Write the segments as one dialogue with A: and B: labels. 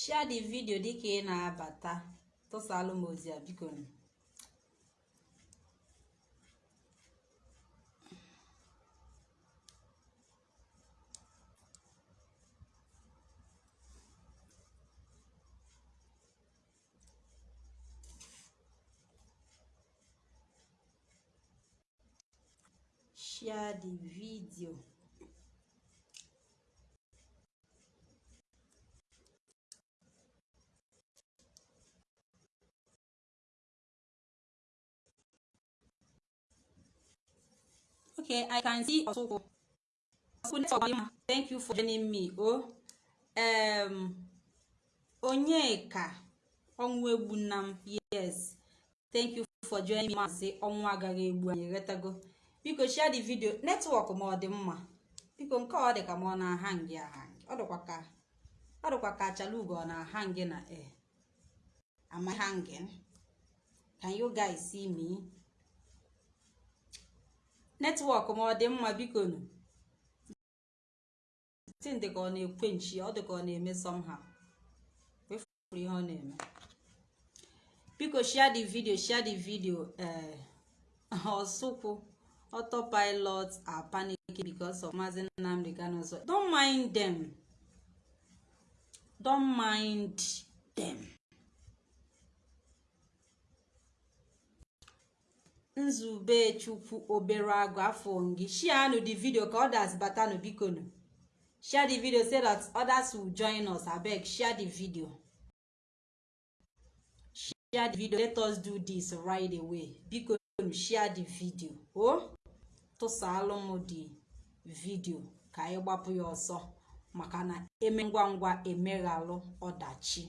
A: share the video dịka ị na-abata. Tụsalụ m ozi a biko. Share the video okay i can see Osoko. Thank you for joining me oh um onyeka ọnwụ egbu nna m yes. Thank you for joining me maazị ọnwụ agaghị egbu anyị ghọtago biko share the video. Netwọk ma ọ dị mma. Biko nke ọ dị ka ma ọ na-aha ngị ọ dịkwa ka achalugo ọ na-aha na e am I hanging. Can you guys see me? Netwọk ma ọ dị mma biko nụ. Tin dị ka ọ na-ekwe nchi ọ dị ka ọ na-eme somehow. Wefuru ihe ọ na-eme. Biko share the video share the video ee ọsụkwụ autopilots are panicking because of Mazi Nnamdi Kano's don't mind them. Don't mind them. Nzube chukwu obere agụ afọ ngị shianụ the video ka others batanụ bikonu. Share the video so that others will join us. Abeg share the video. Share the video. Let us do this right away. Bikonu share the video. O tụsalụ m the video ka anyị gbapụ ya ọsọ maka na eme ngwa ngwa emeghalụ ọdachi.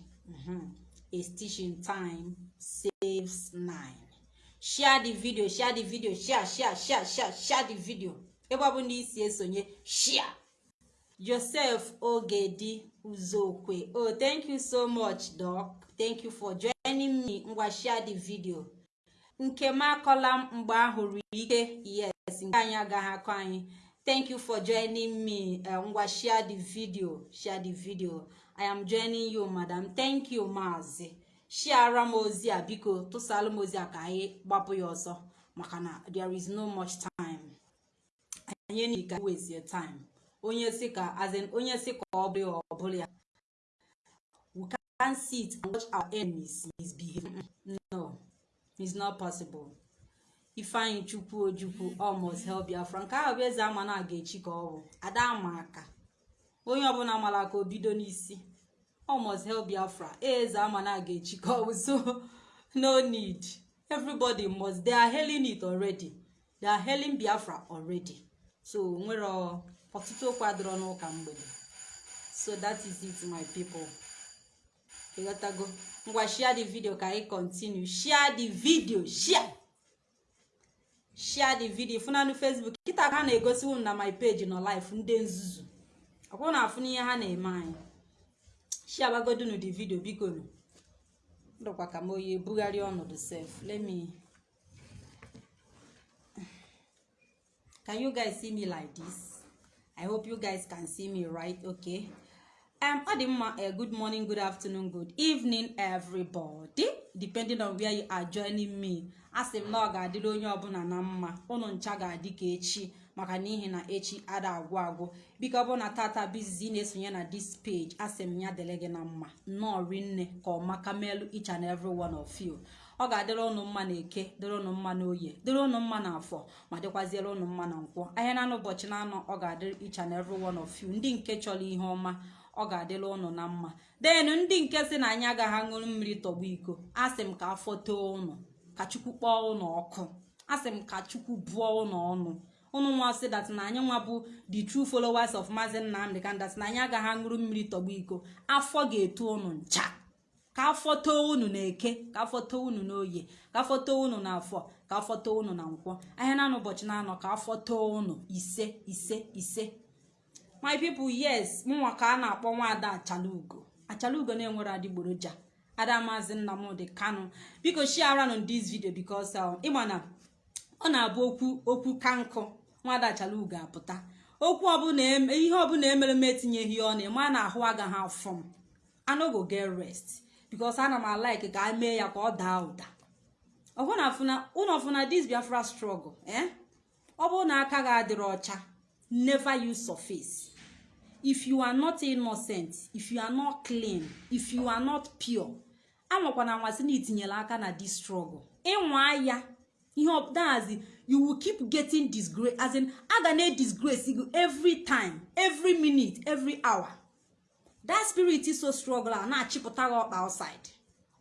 A: Stitch in time saves nine. Share the video share the video share share share share share the video. Ebe ọ bụ na isi esonye share. Joseph ogedi uzokwe. Oh thank you so much doc. Thank you for joining me ngwa share the video. Nke m akọla mgbe ahụrụ ike yes nke anyị agaghị akọ anyị. Thank you for joining me uh, ngwa share the video share the video. I am joining you madam. Thank you maazi shiara m ozi a biko tụsalụ m ozi a ka anyị gbapụ ya ọsọ maka na there is no much time. Anyị enyi ka wezie time. Onye si ka as in onye si ka ọ bụrụ ọ bụrụ ya. We can't sit and watch our enemies misbehave. No it's not possible. Ifeanyị chukwu ojukwu almost help biafra. Nke ahụ bụ eze ama na aga echi ka ọ bụ ada ama aka onye ọbụla mara aka o bido n'isi. Almost help biafra. Eze ama na aga echi ka ọ bụ so no need. Everybody must they are hailing it already. They are hailing biafra already. So nwere ọtụtụ okwu n'ụka mgbede. So that is it my people. Ịghọtago ngwa share the video ka anyị continue. Share the video share. Share the video. Funanu facebook. Kịta ka ha na-egosi na my page nọ live ndị nzuzu. Ọkwụ na afụ n'ihe ha na-eme anyị. Share bagodunu the video biko nu ndụkwa ka m oyi ebugharị ọnọdụ sef let me can you guys see me like this? I hope you guys can see me right okay? Um ọ dị uh, good morning good afternoon good evening everybody. Depending on where you are joining me. Asị m na ọ ga-adịrị onye ọbụla na mma ụnụ ncha ga-adị ka echi maka n'ihi na echi ada agwụ agwụ. Biko ọ bụ na tata bizizi na-esonye na this page asị ya dịrị gị na mma. Nnọọ rinne ka ọmaka melu each and every one of you. Ọ ga-adịrị ụnụ mma na eke dịrị ụnụ mma na oye dịrị ụnụ mma na afọ ma dịkwaziere ụnụ mma na nkwọ. Ahịa na ụbọchị na anọ ọ ga-adịrị each and every one of you. Ndị nke chọrọ ihe ọma ọ ga-adịla ụnụ na mma. Denu ndị nke si na anyị agaghị aṅụrụ mmiri tọgbu iko asị m ka afọ too ụnụ ka chukwu kpọọ ụnụ ọkụ. Asị m ka chukwu bụọ ụnụ ọnụ. Ụnụ nwa sị dat na anyị nwa bụ the true followers of Mazi Nnamdi Kanu dat na anyị agaghị aṅụrụ mmiri tọgbu iko. Afọ ga-eto ụnụ ncha. Ka afọ too unu na eke ka afọ too unu na oye ka afọ too unu na afọ ka afọ too unu na nkwọ. Ahịa na ụbọchị na anọ ka afọ too unu ise ise ise. My people yes mụnwa ka a na-akpọ nwaada achalugo. Achalugo na-enwere adịgboroja ada maazị nnamdị kanu biko shiaranụ this video because ịma na ọ na-abụ okwu okwu ka nkụ nwaada achalugo apụta. Okwu ọbụla ihe ọbụla emere m etinyeghị ọnụ ma na ahụ agaghị afọ m anogo get rest because ana m alike ka mee ya ka ọ daa ụda. Ụnụ ọfụna this biafra struggle eh? ọ bụrụ na aka gị adịrị ọcha never use surface if you are not innocent if you are not clean if you are not pure amakwana anwasị na itinyela aka na this struggle. Ịnwa ya ihe ọdazi you will keep getting disgrace as in a ga na-disgrace you every time every minute every hour. That spirit is so struggle a na-achịpụta gị ọkpa outside.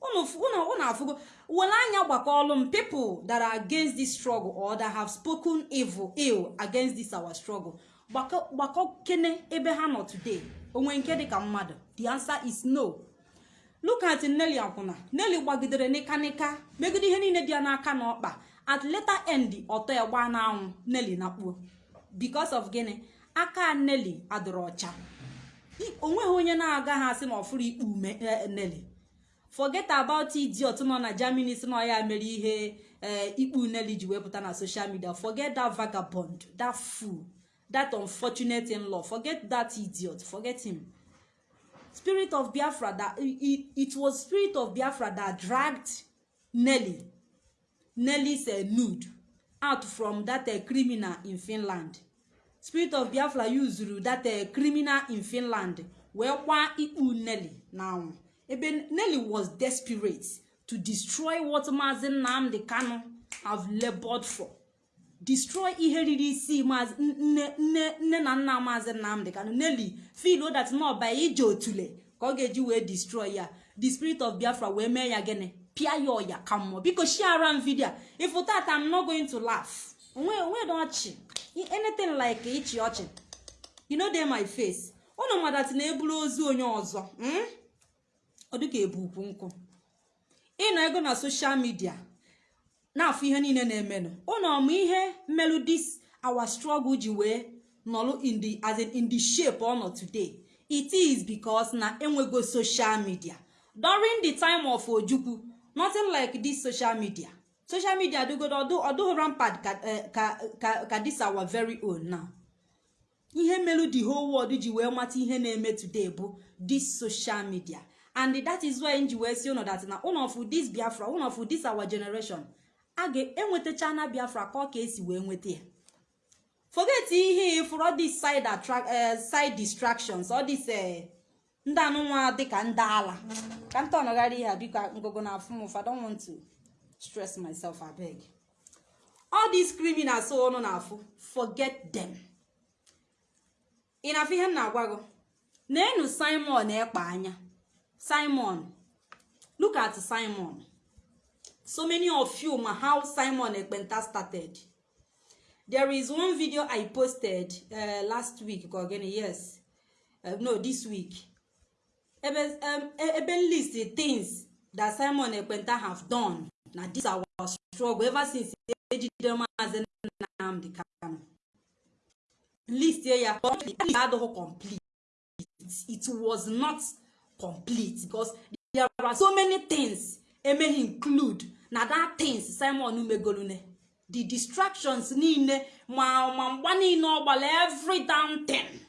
A: Unu afụgo. Were anya gbakọọlụ m people that are against this struggle or that have spoken evil ill against this our struggle gbakọ kene ebe ha nọ today. Onwe nke dịka mmadụ. The answer is no. Look at Nelly akwụna Nelly gbagidere nịkanịka megide ihe niile dị ya n'aka na ọkpa at later end ọtọ ya gbaa n'anwụ Nelly nakpuo because of gịnị? Aka Nelly adịrọ ọcha. Onweghị onye na-agaghị asị na ọfụrụ ikpe ume Nelly. Forget about idiot nọ na Germany si na ya mere ihe ikpu Nelly ji wepụta na social media. Forget that vagabond that fool that unfortunate in-law. Forget that idiot forget him. Spirit of biafra that it, it was spirit of biafra that dragged nelly nelly's uh, nude out from that uh, criminal in finland. Spirit of biafra usuru that uh, criminal in finland. Wee kwa ikpu nelly now. Ebe nelly was desperate to destroy what maazi nnamdi kanu have labored for. Destroy ihe riri isi nne na nna maazị nnamdị kanụ neli fil dat nọba ije otule ka ọ ga-eji wee destroy ya. The spirit of biafra wee mee ya gịnị? Pịa ya ọya ka mmụọ biko share m vidio ifu tata i'm not going to laugh onwe dị ọchị anything like ịchị ọchị you know my face. Ụnụ madati na-eburu ozu onye ọzọ ọ dịka ebu ukwu nkụ ịnọ ego na social media. Na-afụ ihe niile na-emenụ ụnụ ọmụ ihe mmelụ dis our struggle ji wee nọlụ in the as in it is because na enwego social media. During the time of ojukwu nothing like this social media. Social media adịgodo ọdụghị rampart ka this our very own now. Ihe mmelụ the whole world ji wee mata ihe na-eme today bụ this social media. And that is why nji wee si ụnụ dat na ụnụ of this biafra ụnụ of this our generation a ga-enwetacha na biafra ka ọ ka esi wee nweta ya. Forget ihe all these side side distractions all these ndị anụnwa dịka ndị ala. Ka nta ọnọgharị ihe biko ngụgụ na afụ m ụfa don't want to stress myself abeg all these criminals ọnụ na-afụ forget them. Ị na-afụ ihe m na-agwa gị? Na-enu simon ekpa anya. Simon. Look at simon. So many of you ma how simon ekpenta started. There is one video i posted uh, last week again yes. Uh, no this week. Um, ebe list things that simon ekpenta have done na this our struggle ever since ejidere maazi nnamdi kanu. List ya adịghị complete. It was not complete because there are so many things emeghị include. Na that things simon megolune the distractions niile ma ma mgba niile ọ every damn thing.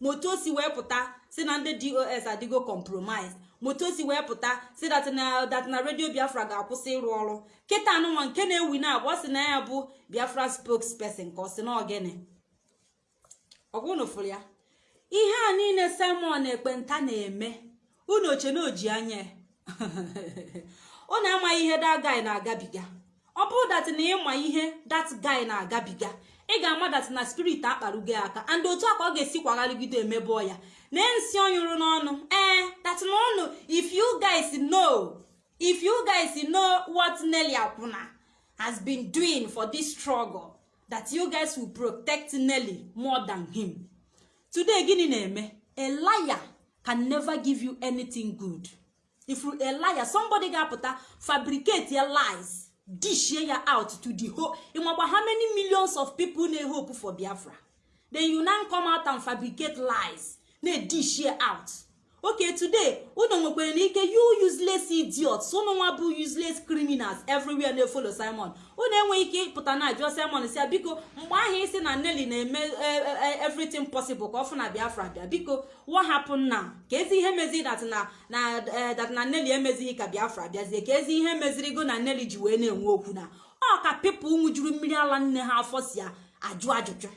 A: Moto o si wee pụta si na ndị dos adịgo compromise. Moto o si wee pụta si dat na dat radio biafra ga-akwụsị ịrụ ọrụ. Kịta anụnwa nke na-ewi na abụọ si na ya bụ biafra spokesperson ka ọ si na ogene ọgwụnụ fụrụ ya? Ihe a niile simon ekpenta na-eme. Unu oche na oji anya ọ na-amaghị ihe that guy na-agabiga. Ọ bụrụ dat na ịma ihe that guy na-agabiga ị ga-ama dat na spirit akparugo aka and otu a ka ọ ga-esi kwagharịgide emebe ya. Na nsi ọnyụrụ n'ọnụ. Ee dat na ọnụ if you guys know if you guys know what Nelly Akwuna has been doing for this struggle that you guys will protect Nelly more than him. Today gịnị na-eme? A liar can never give you anything good. If a liar somebody ga-apụta fabricate your lies. Dishie ya out to the whole ịmakwa how many millions of people na-ehope for biafra? Then you now come out and fabricate lies. Na-edishie out. Okay today unu nwekwara n'ike you useless idiots. Unu nwa bụ useless criminals everywhere na-efolo simon. Unu enweghị ike ịpụta na ajụọ simon si ya biko mgbe ahụ isi na nelly na-eme everything possible ka ọ fụ na biafra bịa. Biko what happen now? Ka ezi ihe meziri dat na nelly emezighị ka biafra bịazie. Ka ezi ihe meziri go na nelly ji wee na-enwe okwu na ọ ka pipụl nwụjuru mmiri ala nne ha afọ si ya ajụ ajụjụ.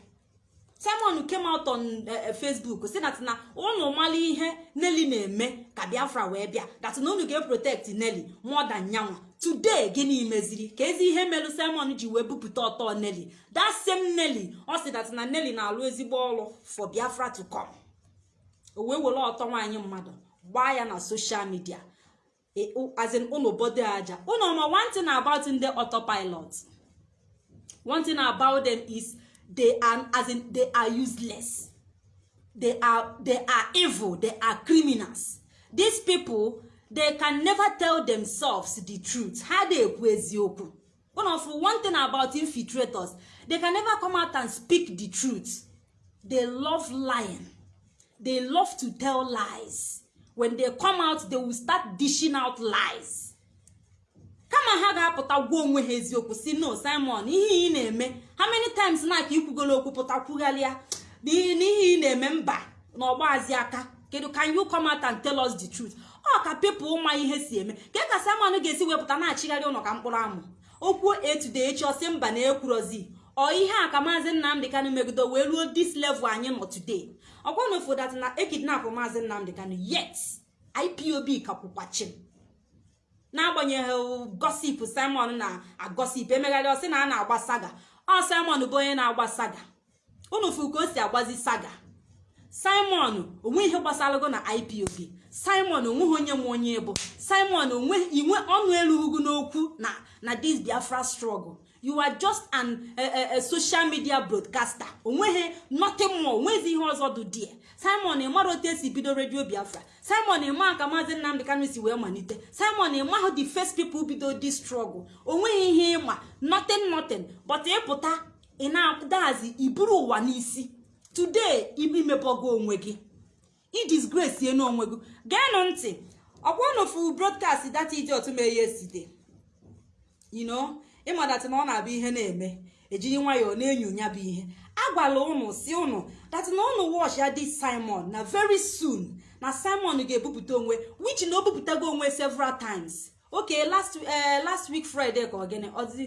A: Simon came out on facebook si dat na unu mala ihe nelly na-eme ka biafra wee bịa. Dat na unu ga-eprotect nelly more than nyanwa. Today gịnị meziri? Ka ezi ihe melu simon ji wee bupụta ọtọ nelly. That same nelly ọ sị dat na nelly na-alụ ezigbo ọrụ for biafra to come. O wee were ọtọ nwaanyị mmadụ gbaa ya na social media. As in unu bodo aja. Unu ma one about ndị autopilot. One thing about them is they are as in they are useless. They are they are evil. They are criminals. These people they can never tell themselves the truth. Ha na-ekwu eziokwu one of one thing about infiltrators they can never come out and speak the truth. They love lying. They love to tell lies. When they come out they will start dishing out lies. Kama ha ga-apụta gwa onwe ha eziokwu si no simon ihe ị na-eme how many times na ka ikwugolo okwu pụta kwugharịa? N'ihe ị na-eme mba na ọgbazi aka kedu can you come out and tell us the truth? Ọ ka pepụl ma ihe si eme. Ke ka simon ga-esi wepụta na-achịgharị ụlọ ka mkpụrụ amụ? Okwu etude echi ọ sị mba na ekwurozi ọ ihe a ka maazị nnamdị kanụ megido wee ruo dis level anyị nọ today. Ọkwa na ofodat na ekidnapụ maazị nnamdị kanụ yet ipob kakwụkwachim n'agbanyeghị gosip simon na agosip emegharị ọ sị na a na-agba saga. Ọ simon bụ onye na-agba saga. Unu fụ ka o si agbazi saga. Simon onwe ihe gbasarago na ipob simon o nweghị onye nwe onye bụ. Simon onwe inwe ọnụ elu ugwu n'okwu na na this biafra struggle. You are just an a, a, a social media broadcaster. Onweghị nothing more. Onwezi ihe ọzọ dị die simon ịmara otu esi bido redio biafra? Simon ịma ka maazị nnamdị kanu si wee malite. Simon ịmahụ the first people bido this struggle? Onweghị ihe ịma nothing nothing. But ịpụta ị na-adazi iburu ụwa n'isi. Today imepọgo onwe gị. Idisgrace enu onwe gị. Geenụ ntị. Ọkwanụfu broadcast data mee yesterday. You know ịmadatị na ọ na-abụ ihe na-eme. Ejiri nwayọọ na-enyonya bụ ihe. Agwala ụnụ si ụnụ datị na ụnụ watch ya dị simon na very soon na simon ga-ebupụta onwe which na o bupụtago onwe several times. Okay last uh, last week friday ka ogene ọdị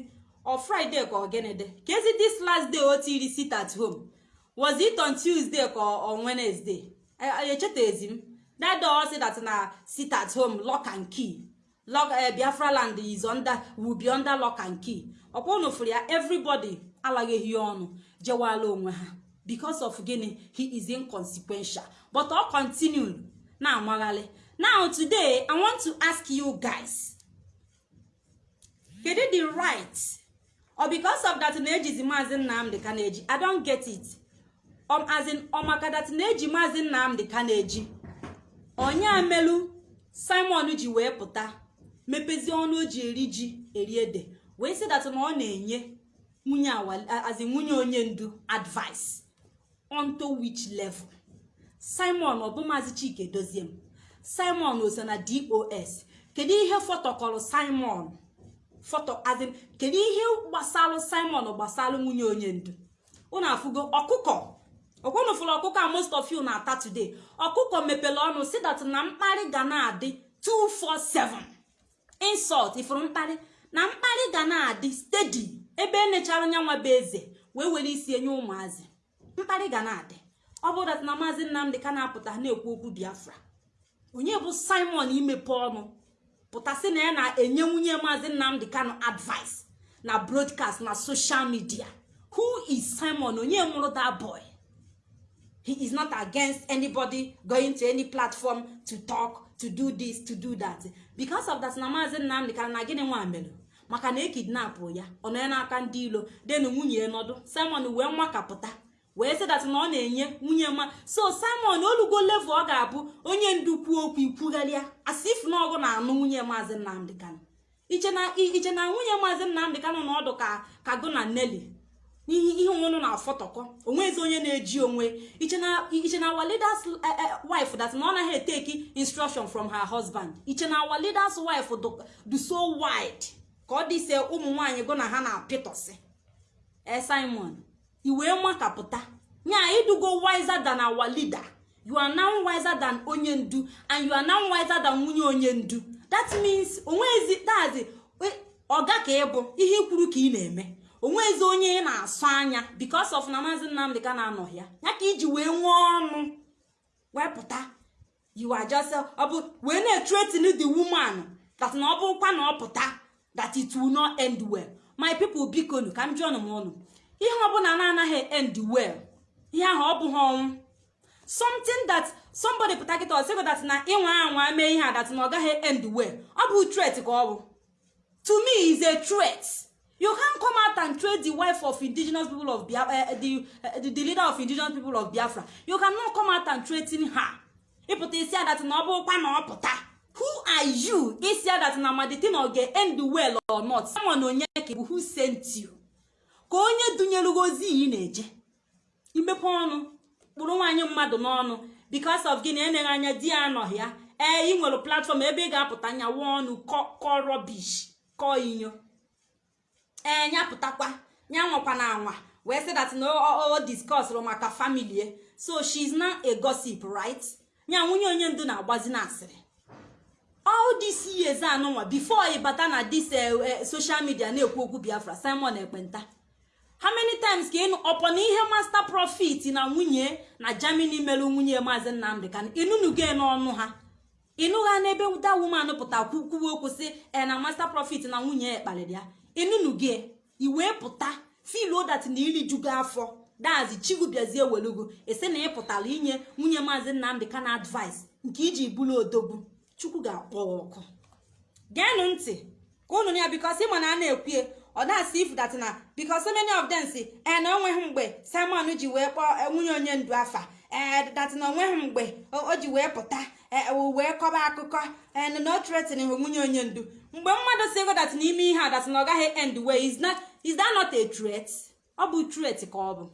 A: ọ friday ka ogene ka ezi this last day o tiri sit at home. Was it on tuesday ka on wednesday? Echetezi m. That sị that na sit at home lock and key. Lock biafra land is under will be under lock and key. Ọkwa fụrụ ya everybody alaghị ya ọnụ jewala onwe ha. Because of gịnị he is inconsequential. But ọ continue. Na-amaghalị now today i want to ask you guys kedu the right or because of that na-ejizi maazị nnamdị ka na-eji i don't get it. Um, ọmaka that na-eji maazị nnamdị ka na-eji onye amelu simon ji wee pụta mepezie ọnụ o ji eri ji eri ede wee sị dat na ọ na-enye nwunye azi nwunye onye ndu advice. Onto which level? Simon ọ bụ maazị chike dozie m. Simon o so na dos kedu ihe fọtọkọrọ simon? Fọtọ azin kedu ihe gbasalụ simon gbasalụ nwunye onye ndu? Unu afụgo ọkụkọ. Ọkwụnụ fụrụ ọkụkọ a most of you na-ata today. Ọkụkọ mepere ọnụ si na mkparị ga na-adị 247 insult ifuru mkparị? Na mkparị ga na-adị steady ebe enechara nyanwa bụ eze wee were isi enye ụmụazị. Mkparị ga na-adị. Ọ bụrụ na maazị nnamdị ka na-apụta na-ekwu okwu biafra onye bụ simon imepe ọnụ pụtasị na ya na-enye nwunye maazị nnamdị kanụ advice na broadcast na social media. Who is simon? Onye mụrụ that boy? He is not against anybody going to any platform to talk to do this to do that. Because of that na maazị nnamdị ka na gịnị nwa mere? Maka na ekidnapụ ya ọ nọ ya n'aka ndị ilo denu nwunye nọdụ. Simon wee nwakapụta wee sị na ọ na-enye nwunye ma. So simon olugo level ọ ga-abụ onye ndu kwuo okwu ikwugharịa asif na ọgụ na-anụ nwunye maazị nnamdị kanụ iche nwunye maazị nnamdị kanụ na ọdụ ka ka gụ na neli n'ihe ihe onwe na-afọtọkọ. Onwezi onye na-eji onwe. Iche na our leaders wife that na ọ naghị eteki instruction from her husband. Iche na our leaders wife do so wide ka ọ dịse ụmụ nwaanyị go na ha na-apịtọsị. E simon iwee makapụta. Nya idugo wiser than our leader. You are now wiser than onye ndu and you are now wiser than nwunye onye ndu. That means onwezi dazi ọga ka ịbụ ihe ikwuru ka ị na-eme. Onwezi onye na-asụ anya because of na maazị nnamdị ka na-anọ ya. Ya ka iji wee nwee ọnụ wepụta you are wee na-etretin the woman that na ọ bụkwa na ọ pụta that it will not end well. My people biko nu ka m jụọ m ọnụ. Ihe ọbụla na-anaghị end well ihe ahụ ọ bụghị ọnwụ. Something that somebody pụta kịta ọsịgo that na ịnwa anwa mee ihe a that na ọ gaghị end well. Ọ bụ threat ka ọ bụ. To me is a threat. You can come out and trade the wife of indigenous people of biafra uh, the, uh, the, the leader of indigenous people of biafra. You cannot come out and threaten her. Ịpụta isi adat na ọ bụrụkwa na ọ pụta who are you? Isi adat na amadite na ọ ga-end well or not. Someone onye ka who sent you? Ka onye dunyere ozi ị na-eje imepe ọnụ kpụrụ nwaanyị mmadụ n'ọnụ because of gịnị enyeghị anya di ya anọghị ya ee ị nwere platform ebe ị ga-apụta nyawa ọnụ kọ rọbish kọọ inyo ee nya pụtakwa nya nwakwa na anwa wee sị that na maka family so she is now a nya nwunye onye ndu na-agbazi na asịrị all this years anụnwa before ị bata na this social media na-ekwu okwu biafra simon ekpenta. How many times ka ịnụ ọpọ na ihe master profit na nwunye na germany merụ nwunye maazị nnamdị ka ịnụnugo n'ọnụ ha. Ịnụ ha n'ebe da woman pụta kwuwe okwu sị e na master profit na nwunye ya kpaliri ya. Ịnụnugo iwee pụta filuo dat na iri jugo afọ dazi chigu bịazie welugo esi na ị pụtara inye nwunye maazị nnamdị ka na advice. Nke iji bụrụ odogwu. Chukwu ga-akpọ ọkụ. Geenụ ntị ka ụnụ ya bikos ịma na a na-ekwue ọ dasị if that na so many of them si ee na o nweghị mgbe simon ji wee kpọọ nwunye onye ndu afa. Ee that na o nweghị mgbe o ji wee pụta wee kọba akụkọ. Ee na o tretin nwunye onye ndu. Mgbe mmadụ si ego dat n'ime ihe a dat na ọ gaghị end way is that not a threat? Ọ bụ threat ka ọ bụ.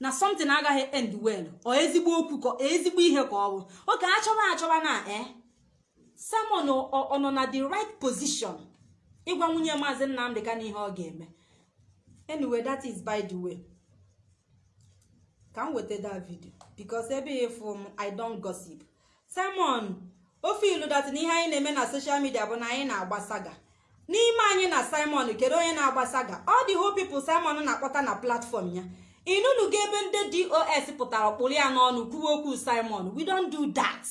A: Na something agaghị end well. Ọ ezigbo okwu ezigbo ihe ka ọ bụ. Oge achọba achọba na ee simon ọ nọ na the right position. Ịgwa nwunye maazị nnamdị ka na ihe ọ ga-eme. Anyway that is by the way. Ka m weta that video. Because ebe ịfụ m i don gossip. Simon ofe ilu dat na ihe anyị na-eme na social media bụ na anyị na-agba saga n'ime anyị na simon kedu onye na-agba saga ọ dị whole people simon na-akpọta na platform ya. Inunugo ebe ndị dos pụtara kpụrụ ya n'ọnụ kwuwe okwu simon we don't do that.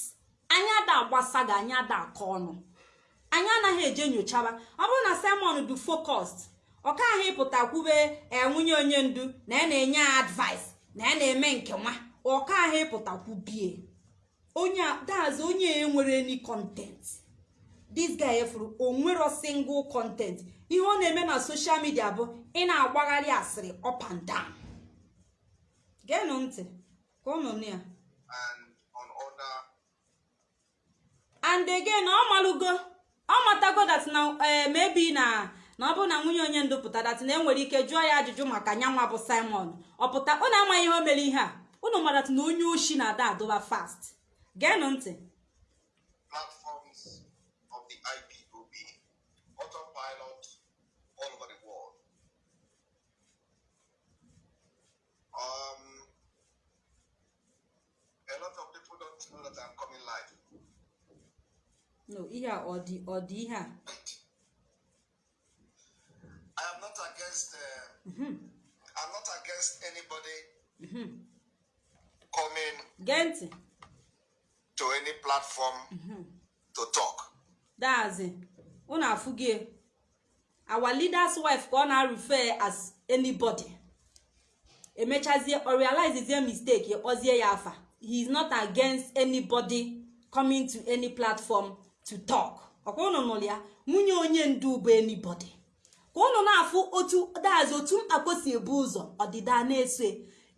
A: Anyị ada agba saga anyị ada akọ ọnụ. Anyị anaghị eje nyochaba. Ọ bụrụ na simon du focused ọka ahụ ịpụta kwube nwunye onye ndu na ya na-enye ya advice na ya na-eme nke nwa ọka ahụ ịpụta kwubie. Onye dazi onye nwere any content. This guy efuru onwero single content. Ihe ọ na-eme na social media bụ ị na-agbagharị asịrị up and down. Geenụ ntị ka ụnụ nụ ya. And again ọ malụgo ọ matago dat na maybe na na ọ bụ na nwunye onye ndu pụta dat na enwere ike jụọ ya ajụjụ maka nyanwa bụ simon. Ọ pụta ọ na-amaghị ihe o mere ihe a? Unu mara na onye oshi na-ada adụba fast. Geenụ ntị
B: platforms of the IPOB, autopilot all over the world. Um, a lot of people don't know that I'm coming live.
A: no ihe a ọ dị ọ dị ihe a
B: I am not against. Uh, I'm not against anybody coming
A: gee ntị
B: to any platform to talk.
A: dazi unu afụgie our leader's wife ka ọ na-refer as anybody. Emechazie ọ realizezie mistake kpọzie ya afa. He is not against anybody coming to any platform to talk. Ọkwa unu nụrụ ya nwunye onye ndu bụ anybody. Ka unu na-afụ otu dazi otu mkpako si ebu ụzọ ọdịda na-eso.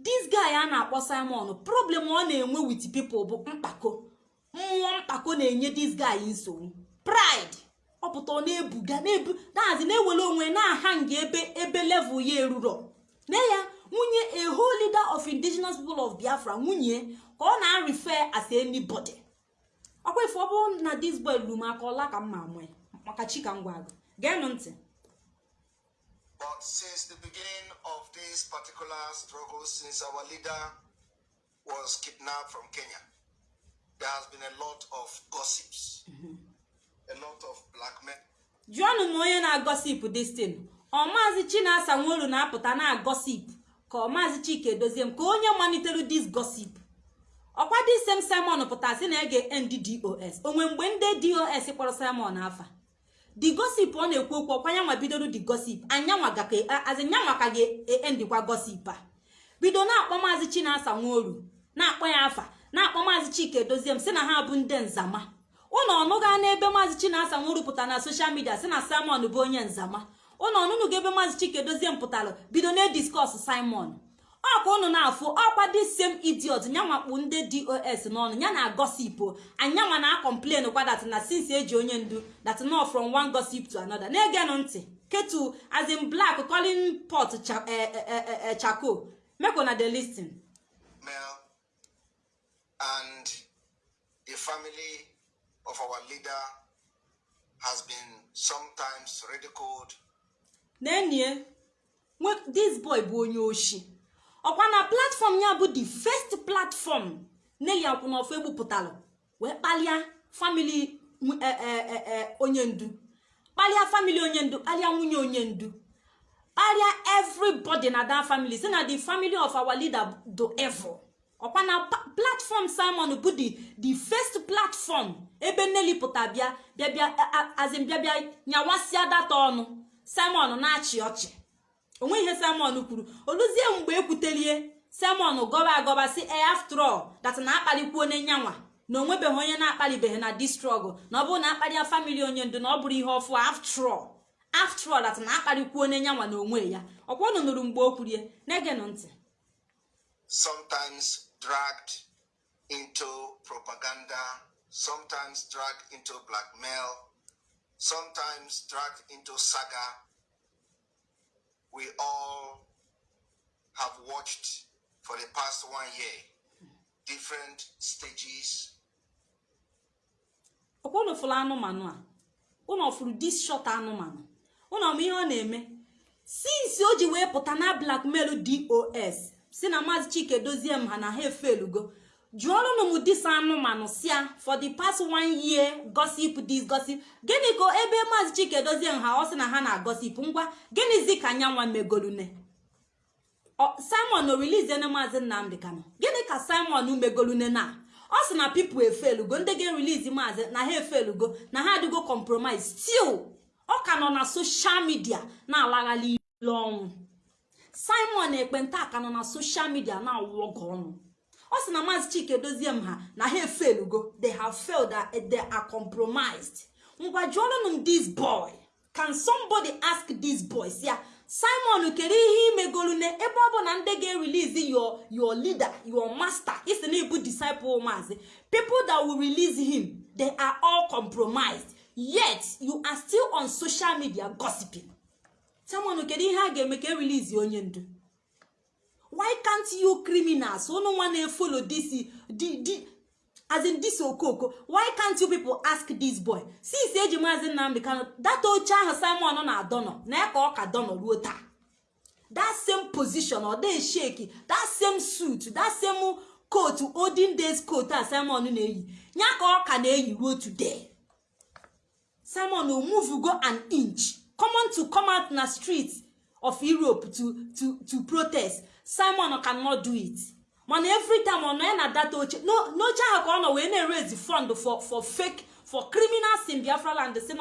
A: This guy a na-akpọ simon problem ọ na-enwe with people bụ mkpako. Mmụọ mkpako na-enye this guy nsogbu. Pride. Ọ pụta ọ na-ebuga na-ebu dazi na-ewere onwe na-aha nga ebe ebe level ya eruro. Na ya nwunye a whole leader of indigenous people of biafra nwunye ka ọ na-refer as anybody. Ọkwa ife ọ bụrụ na this boy luru m aka ọla ka m ma amụ ya. Maka chika ngwa agụ geenụ ntị.
B: But since the beginning of this particular struggle, since our leader was kidnapped from Kenya, there has been a lot of gossips, a lot of blackmail.
A: jụọnụ m onye na-agọsip destin ọ maazị chinasa nwolu na-apụta na-agọsip ka ọ maazị chika edozie m ka onye malitere dis gosip ọkwa disem simon pụtara sị na ege end dos onwe mgbe ndị dos kpọrọ simon afa? Di gosip ọ na-ekwu okwu ọkwa nyanwa bidoro di gosip azinyanwa ka ga-endikwa gosip a. Bido na-akpọ maazị chinasa nworu na-akpọ ya afa. Na-akpọ maazị chika edozie m sị na ha bụ ndị nzama. Ụnụ ọnụga n'ebe maazị chinasa pụtara na soshal midia sị na simon bụ onye nzama. Ụnụ ọnụnụ ebe maazị chika edozie m pụtara bido na-ediskọs simon. Ọ ka ụnụ na-afụ ọkwa dị sem idiot nyanwakpu ndị dos n'ọnụ ya na gosipụ anyanwa na kwa dat na since eji onye ndu that no from one gossip to another. Na-egenụ ntị ketu as in black calling pot cha eh, eh, eh, eh, charcoal make una dey lis ten
B: Mel and the family of our leader has been sometimes ridiculed.
A: N'enie this boy bụ onye oshi. Ọkwa na platform ya bụ the first platform kwụ n'ọfọ egbupụtalụ wee nw- eh, eh, eh, eh, onye ndu. Kpalịa famili onye ndu kpalịa nwunye onye ndu. Kpalịa everybody na that family. Si na the family of our leader do evil ọkwa na platform simon bụ the first platform ebe nneli pụta bịa bịa bịa azin bịa bịa nyawasịa data ọnụ. Simon na-achị ọchị. Onwe ihe simon kwuru. Oluzie mgbe ekwutelie simon gọba agọba si e after all that na akpalikwuo onye na onwebeghị onye na-akpalibeghị na di struggle na ọ bụrụ na akparịa famili onye ndu na ọ bụrụ ihe ọfụ after all that na akpalikwuo onye nyanwa na onwe ya. Ọkwa unu nụrụ mgbe o kwurie na-egenụ ntị.
B: Sometimes dragged into propaganda, sometimes dragged into blackmail, sometimes dragged into saga. We all have watched for the past one year different stages.
A: Ọkwa unu fụrụ anụmanụ a. Unu fụrụ dis shot anụmanụ. Unu ọma ihe ọ na-eme? Sinsi o ji wee pụta na blackmail dos si na maazị chike dozie m ha na ha efelugo jụọrụnụ m dis anụmanụ sia for the past one year gossip dis gossip. Gịnị ka ebe maazị chike dozie m ha ọ sị na ha na-agosip ngwa? Gịnịzi ka nyanwa megolune? Simon na maazị nnamdị kano gịnị ka simon megolune na? Ọ sị na pipo efelugo ndị ga-erelease maazị na ha efelugo na ha adịgo compromise. Still ọ ka nọ na soshal midia na-alaghalị ile ọnwụ. Simon ekpenta ka nọ na soshal midia na-awụ ọgụ ọnụ. Ọ sị na maazị chike dozie m ha na ha efelugo. They have failed that they are compromised. Ngwa jụọrụnụ m this boy. Can somebody ask this boy? Ya simon kedu ihe imegolune ebe ọ bụ na ndị ga-erelease your your leader your master isi na ibu disciple maazị. People that will release him they are all compromised. Yet you are still on social media gossiping. Simon kedu ihe a ga-eme ka erelease onye ndu? Why can't you criminals? Unu nwa na-efolo this as in this okoko. Why can't you people ask this boy? Since eji maazị nnamdị kano data oche ahụ simon na-adọnọ na ya ka dọnọ ruo taa. That same position ọ shake that same suit that same coat olden days coat a simon na-eyi ya ka ọ na-eyi ruo today. Simon o move go an inch. Common to come out na street of europe to to to protest. Simon cannot do it. Mana every ọ nọ na data oche. No- n'oche ahụ ka ọ nọ wee na-erezi fund for for fake for criminals in biafra land si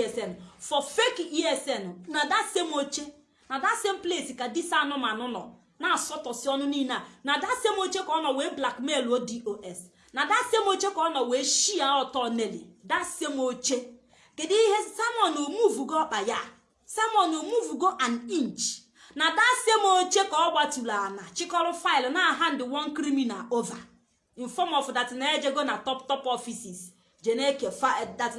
A: esn for fake esn na that same oche. Na that same place ka disa anụmanụ nọ na-asọtọsi ọnụ niile a na. That same oche ka ọ nọ wee blackmail dos na that same oche ka ọ nọ wee shia ọtọ neli that same oche. Kedu ihe? Simon omuvugo ọkpa ya. Simon omuvugo an inch. Na same oche ka ọ gbatụrụ ana chịkọrọ faịlụ na hand one criminal over. In form of that na ejego na top top offices. Jeneke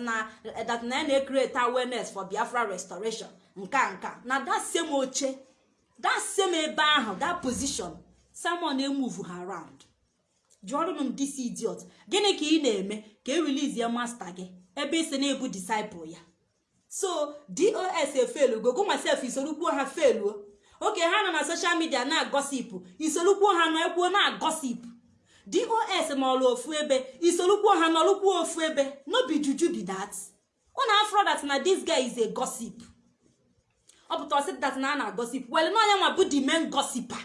A: na that na na create awareness for biafra restoration. Nka nka na that same oche that same ebe ahụ that position simon emove ha around. Jụọrụnụ m this idiot gịnị ka ị na-eme? Ka e release masta gị. Ebe isi na-ebu disciple ya. So dos efelugo go myself isolukwuo ha feluo oge ha nọ na social media na-agosipụ isolukwuo ha nọ na-agosipụ dos nọlụ ofu ebe isolukwuo ha nọlụkwuo ofu ebe. No be juju be that. Unu afro na this guy is a ọ pụta ọ sị that na a na-agosip wel na onye nwa bụ the main gossiper.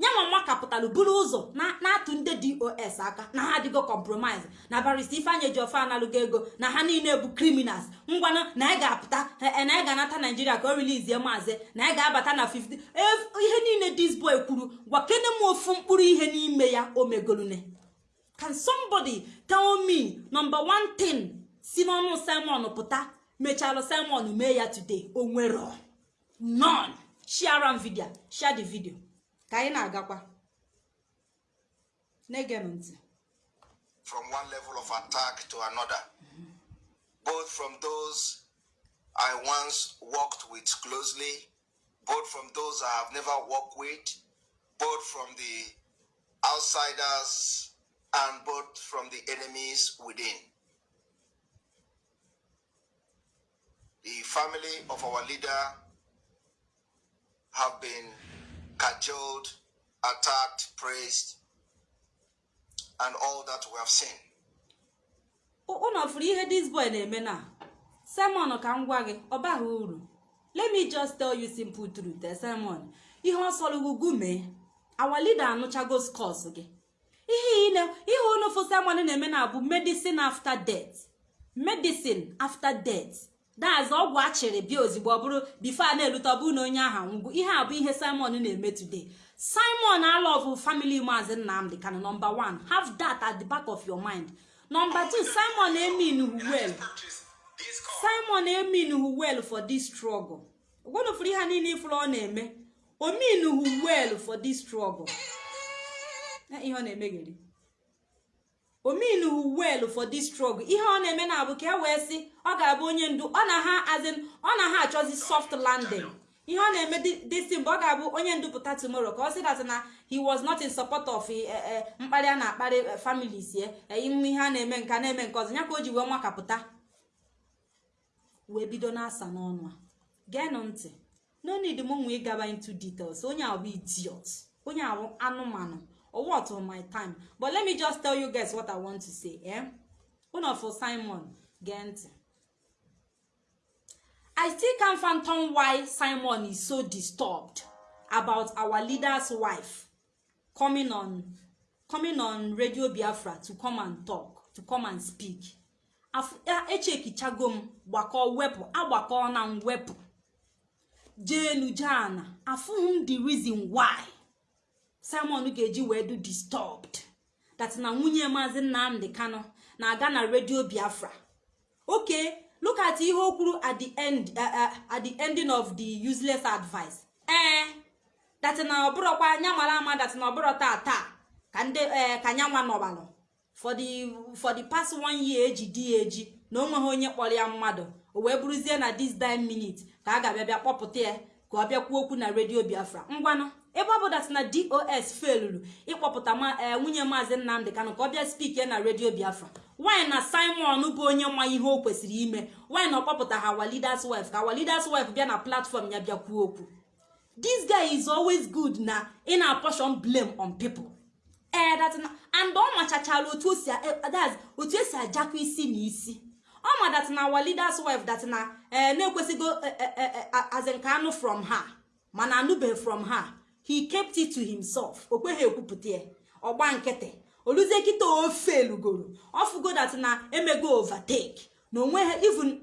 A: Nyanwa makapụtalụ buru ụzọ na-atụ ndị dos aka na ha adịgo compromise. Na barista ifeanyị ejiọfe analụgo ego na ha niile bụ criminals. Ngwanụ na anyị ga-apụta na anyị ga-anata naijiria ka o relizie maazị na anyị ga-abata na 50 ihe niile dis boy kwuru gwa kene m ofu mkpụrụ ihe n'ime ya o megolune. Can somebody tell me number one thing si n'ọnụ simon pụta mechalụ simon mee ya today? O nwero. None. Share am video share the video. Ka anyị na-agakwa. Na-ege m ntị.
B: From one level of attack to another, mm-hmm. both from those I once worked with closely, both from those I have never worked with, both from the outsiders, and both from the enemies within. The family of our leader have been cajoled, attacked, praised, and all that we have seen.
A: ụnọ fụrụ ihe dis boy na-eme na? Simon ka m gwa gị ọ baghị uru. Let me just tell you simple truth eh, simon. Ihe ọsọrọgugu mee our leader anụchago scores gị. Ihe ihe onofu simon na-eme na bụ medicine after death. Medicine after death. That's ọgwụ achịrị bịa ozigbo ọ bụrụ bifo a na-erute ọ bụrụ na onye ahụ nwụgo ihe a bụ ihe simon na-eme today. Simon alọvụ family maazị nnamdị kana number one. Have that at the back of your mind. Number two simon emin well. simon emin well for this struggle. Gwanụfụrụ ihe niile ifụrụ ọ na-eme omin well for this struggle. Eh, ihe ọ na-emegeri omin well for this struggle ihe ọ na-eme na abụ ka e wee sị ọ ga-abụ onye ndu. Ọ na ha azin ọ na ha achọzi soft landing. Ihe ọ na-eme disi mgbe ọ ga-abụ onye ndu pụta tomorrow. Ka ọ sị dat na he was not in support of eh, eh, mkparị a na-akparị eh, families ye ime ihe a na-eme nke a na-eme nke ọzọ. Ya ka o ji wee nwakapụta wee bido na-asa n'ọnụ a. Geenụ ntị. No need m nwe ịgaba into details. Onye bụ idiot. Onye ahụ anụmanụ. Or what on my time? But let me just tell you guys what i want to say eh? unu for simon gee ntị i still can't fathom why simon is so disturbed about our leader's wife coming on coming on radio biafra to come and talk to come and speak. A- echekichago m gbakọ wepụ agbakọ na mwepụ jeenu jana afụghị m the reason why simon ga-eji wee do disturbed. That na nwunye maazị nnamdi kano na-aga na redio biafra. Okay look at ihe o kwuru at the at the ending of the useless advice. Ee that na ọbụrọkwa anya mara ama that na ọbụrọ taa taa ka ndị ka nyanwa nọbalụ. For the past one year eji di ya eji na o nweghị onye kpọrọ ya mmadụ o wee bụrụzie na this dime minute ka a ga-abịa bịa kpọpụta ya ka ọ bịa kwuo okwu na redio biafra. Ngwanụ. Ebe ọ bụ dat na dos feluru ịkpọpụta ma ee nwunye maazị nnamdị kanụ ka ọ bịa spik ya na redio biafra. Nwanyị na simon bụ onye nwa ihe o kwesịrị ime? Nwanyị na ọ kpọpụta ha wa leaders wife ka wa leaders wife bịa na platform ya bịa kwuo okwu? This guy is always good na ị na-apọshon blame on people. Ee na and ọ machachala otu o si a- that's otu esi ajakwa isi na isi. Ọ ma that na our leaders wife that na ee na-ekwesịgo eh, eh, eh, eh, as in ka anụ from her mana anụbeghị from her. He kept it to himself. O kweghị ekwupụta ya. Ọgba nkịtị. Oluzie kịta ofe elugoro. Ọfụgo that na emego overtake. Na even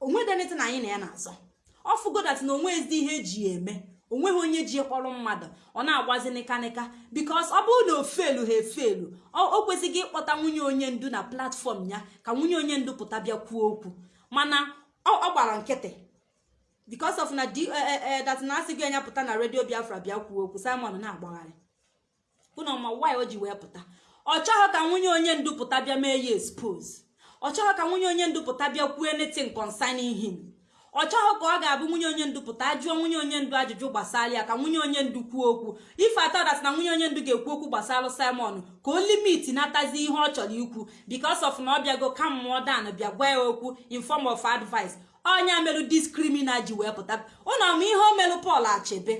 A: o nweghị anything anyị na ya na-azọ. Ọ fụgodat na onwe ezi ihe eji eme. Onweghị onye ji kpọrọ mmadụ. Ọ na-agwazi nịkanịka bikos ọ bụrụ na ofelu ha efelu o kwesịghị ịkpọta nwunye onye ndu na platfọm ya ka nwunye onye ndu pụta bịa kwuo okwu. Mana ọ gbara nkịtị. Bikos of na di dat na asị gị anya pụta na redio biafra bịa kwuo okwu simon na-agbagharị unu ma why o ji wee pụta? Ọ chọghị ka nwunye onye ndu pụta bịa mee ya expose. Ọ chọghị ka nwunye onye ndu pụta bịa kwuo anything concerning him. Ọ chọghị ka ọ ga-abụ nwunye onye ndu pụta jụọ nwunye onye ndu ajụjụ gbasara ya ka nwunye onye ndu kwuo okwu. Ife atọdat na nwunye onye ndu ga-ekwu okwu gbasara simon ka o limiti natazi ihe ọ chọrọ ikwu. Because of na ọ bịago ka mmụọ dan bịa gwa ya okwu in form of advice. Ọnya merụ diskrimina ji wee pụta. Ụnụ ọma ihe o merụ pọl achebe?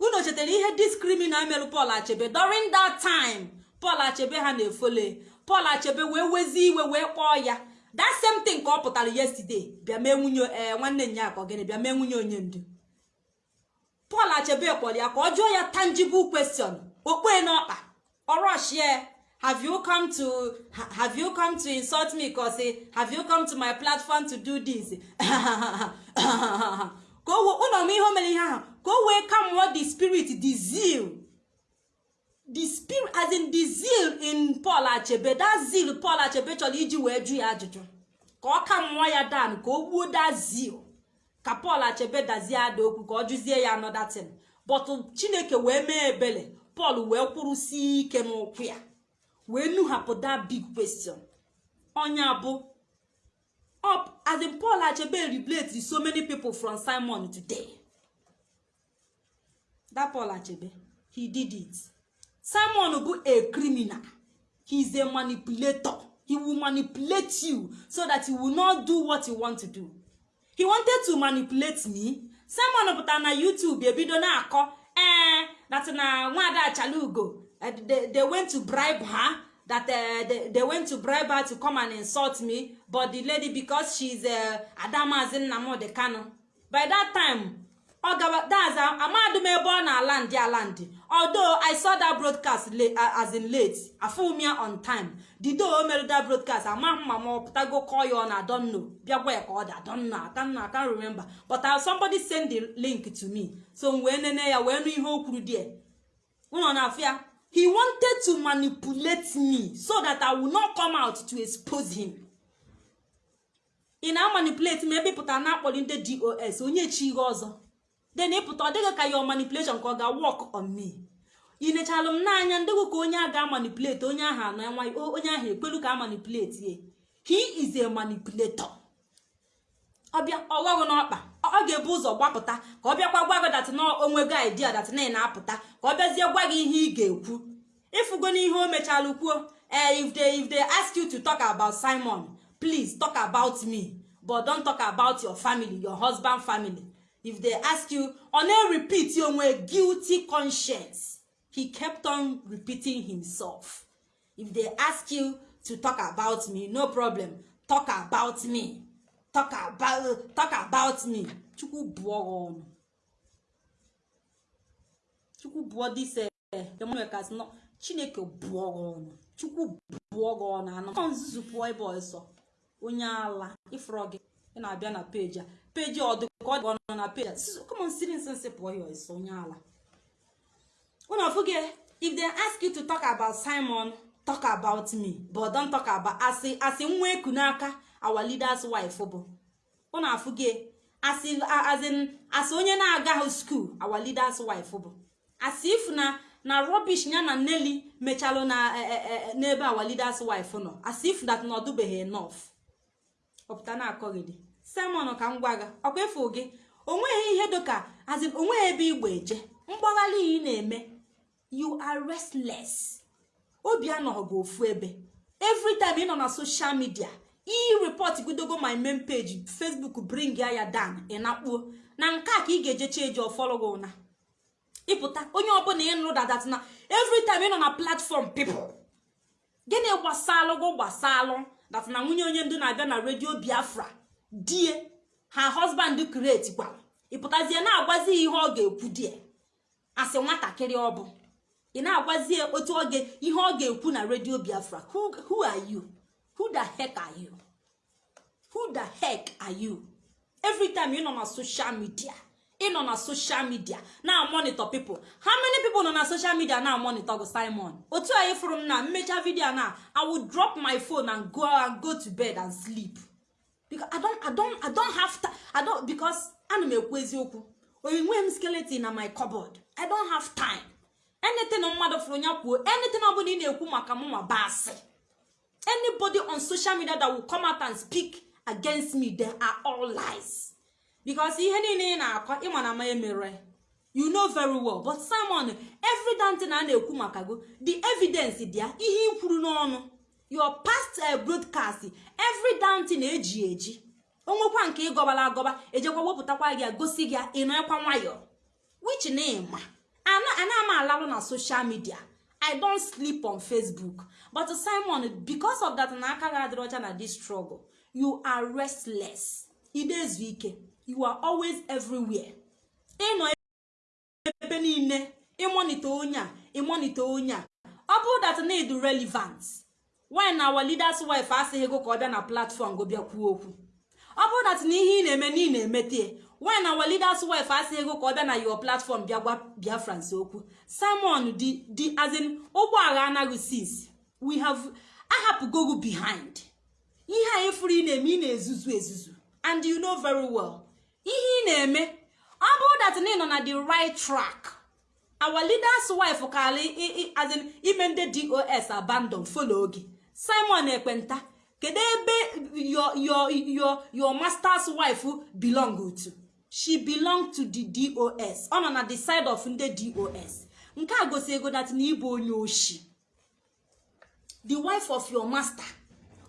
A: Unu chetara ihe diskrimina merụ pọl achebe? During that time pọl achebe ha na-efole. Pọl achebe wee wezi iwe wee kpọọ ya. That same thing ka ọ pụtara yesterday. Bịa mee nwunye ee nwanne nya ka gịnị? Bịa mee nwunye onye ndu. Pọl achebe kpọrọ ya ka ọ jụọ ya tangible question. Okpe n'ọkpa. Ọrọshie have you come to have you come to insult me? Cause have you come to my platform to do this? Ka o ụlọ m ihe o mere ihe ahụ ka o wee ka mmụọ the spirit the zeal. The spirit as in the zeal in paul achebe. That zeal paul achebe chọrọ iji wee jụ ya ajụjụ. Ka ọ ka mmụọ ya dan ka o gbuo that zeal. Ka paul achebe dazie ada okwu ka ọ jụzie ya another thing. But chineke wee mee ebele. Paul wee kwụrụsie ike n'ụkwụ ya. Wee nuhapụ that big question. Ọnya bụ up as in paul achebe relate so many people from simon today. That paul achebe he did it. Simon bụ a criminal. He is a manipulator. He will manipulate you so that he will not do what you want to do. He wanted to manipulate me. Simon pụtara na youtube ebido na-akọ ee that na nwada achalugo they, they went to bribe her that uh, they, they went to bribe her to come and insult me. But the lady because she's uh, adamazi nnamdi kano. By that time ọ gaba that's amadum ebe ọ na-ala ndị ala ndị although i saw that broadcast late, uh, as in late afụm ya on time. Day o mere that broadcast ama mma ma ọ pụtago call ya on adonno bịagwa ka ọ dị adonno akanna akan remember. But uh, somebody send the link to me. So m wee nene ya wee nụ ihe o kwuru die ụlọ na-afụ ya he wanted to manipulate me so that i will not come out to expose him. Ị na-amanipulate m ebe ịpụtara na-akpọrọ ndị dos onye chi ihe ọzọ. Then ịpụta ọ dịghị ka your manipulation ka ọ ga-work on me. Ị nechalụ m n'anya ndịgụ ka onye a ga-amanipulate onye ahụ enwa onye ahụ ekwelu ka a manipulate ye. He is a manipulator. Ọbịa ọghọghụ n'ọkpa. Ọ ga-ebu ụzọ gbapụta ka ọ bịakwa gwa gị dat na onwego idea dat na na-apụta ka ọ bịazie gwa gị ihe ị ga-ekwu. Ịfụgo n'ihe o mechalụ kwuo ee if they if they ask you to talk about simon please talk about me but don't talk about your family your husband family. If they ask you ọ na-repeat onwe guilty conscience. He kept on repeating himself. If they ask you to talk about me no problem talk about me talk about talk about me chukwu bụọ ọnụ. Chukwu bụọ dise nọ chineke bụọ ọnụ. Chukwu bụọ gị ọnụ anụ ọ nzuzu pụọ ebe ọsọ. Onye ala ịfụrọ gị ị na-abịa na peji a. Peji ọ dị ọnụ na peji a. Kọmọn siri nsensị pụọ ya ọsọ onye ala. Unu ọfụgị if they ask you to talk about simon talk about me but don't talk about asị asị nwa eku n'aka our leaders wife bụ. Afụgị asị asị onye na-agaghị skuul our leaders wife bụ. Asị ifu na na rubbish ya na neli mechalụ na n'ebe our leaders wife nọ. Asị ifu that na ọdụbeghị enough. Ọpụta na-akọghịdị simon ka m gwa gị ọkwa gị? Onweghị ihe dịka azị o nweghị ebe igbo eje. Mgbaghalị ị na-eme. You are restless. Obi anọghị gị ofu ebe. Every time ị nọ na social media i report godogo my main page facebook bring ya ya down ị na-akpuo na nke a ka ị ga-ejecha eji ọfọlọ gị ụna. Ịpụta onye ọbụla ịnụ dadat na time ị nọ na platform people. Gịnị gbasalụ gụ gbasalụ dat na nwunye onye ndu na-abịa na redio biafra die. Ha husband create gwara ịpụtazie na-agwazi ihe ọ ga-ekwu die. Asị nwatakịrị ọ bụ. Ị na-agwazie otu oge ihe ọ ga-ekwu na redio biafra. Who are you? Who the heck are you? Who the heck are you? Every ị nọ na social media ị nọ na social media na monitor people. How many people nọ na social media? Na monitor go simon. Otu anyị fụrụ m na mmecha vidio na i will drop my phone and go and go to bed and sleep. Because i don't i don't i don't have time i don't because ana m ekwu eziokwu. Onwe m skeleton na my cupboard i don't have time. Anything mmadụ fụrụ ya kwuo anything ọ bụla ị na-ekwu maka mụ ma basị anybody on social media that will come out and speak against me they are all lies. Because ihe niile ị na-akọ ịma na ma emere. You know very well. But simon every dantin a na-ekwu maka go the evidence dị ya ihe i kwuru n'ọnụ your past uh, broadcast every dantin eji eji. Onwekwa nke ịgọbala agọba ejekwa wepụtakwa gị gosi gị ịnọkwa nwayọ. Which na ịma ana m alalụ na social media. I don sleep on facebook. But simon because of that na aka gị adịrị ọcha na this struggle. You are restless. Idezu ike. You are always everywhere. Ịnọ ebe niile. Ịmonite onye a. Ịmonite onye a. Ọ bụrụ that need relevant why na our leaders wife asịghị ego ka ọ bịa na platform go bịa kwuo okwu? Ọ bụrụ that na ihe ị na-eme na ị na-emete why na leaders wife asịghị ego ka ọ bịa na your platform bịa gwa biafrans okwu. Simon di di azin ụgbọala anaghị sis we have ahapụgogu behind. Ihe anyị furu ị na-eme ị na-ezuzu ezuzu. And you know very well. Ihe ị na-eme ọ bụrụ that na ị nọ na the right track our leaders wife kali azin ime ndị dos abandon follow gị simon ekwenta kedu ebe your your your your master's wife belong to? She belong to the dos ọ nọ na the side of ndị dos nke a gosi ego dat na ịbụ onye oshi. The wife of your master.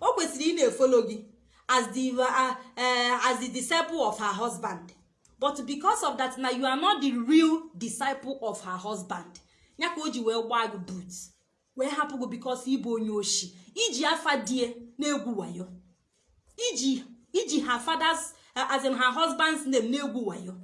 A: O kwesịrị ị na-efolo gị as the uh, uh, as the disciple of her husband. But because of that na you are not the real disciple of her husband. Ya ka o ji wee gbaa gị boot wee hapụ gị because ịbụ onye oshi. Iji afa die na-egwu wayo. Iji iji her father's as in her husband's name na-egwu wayo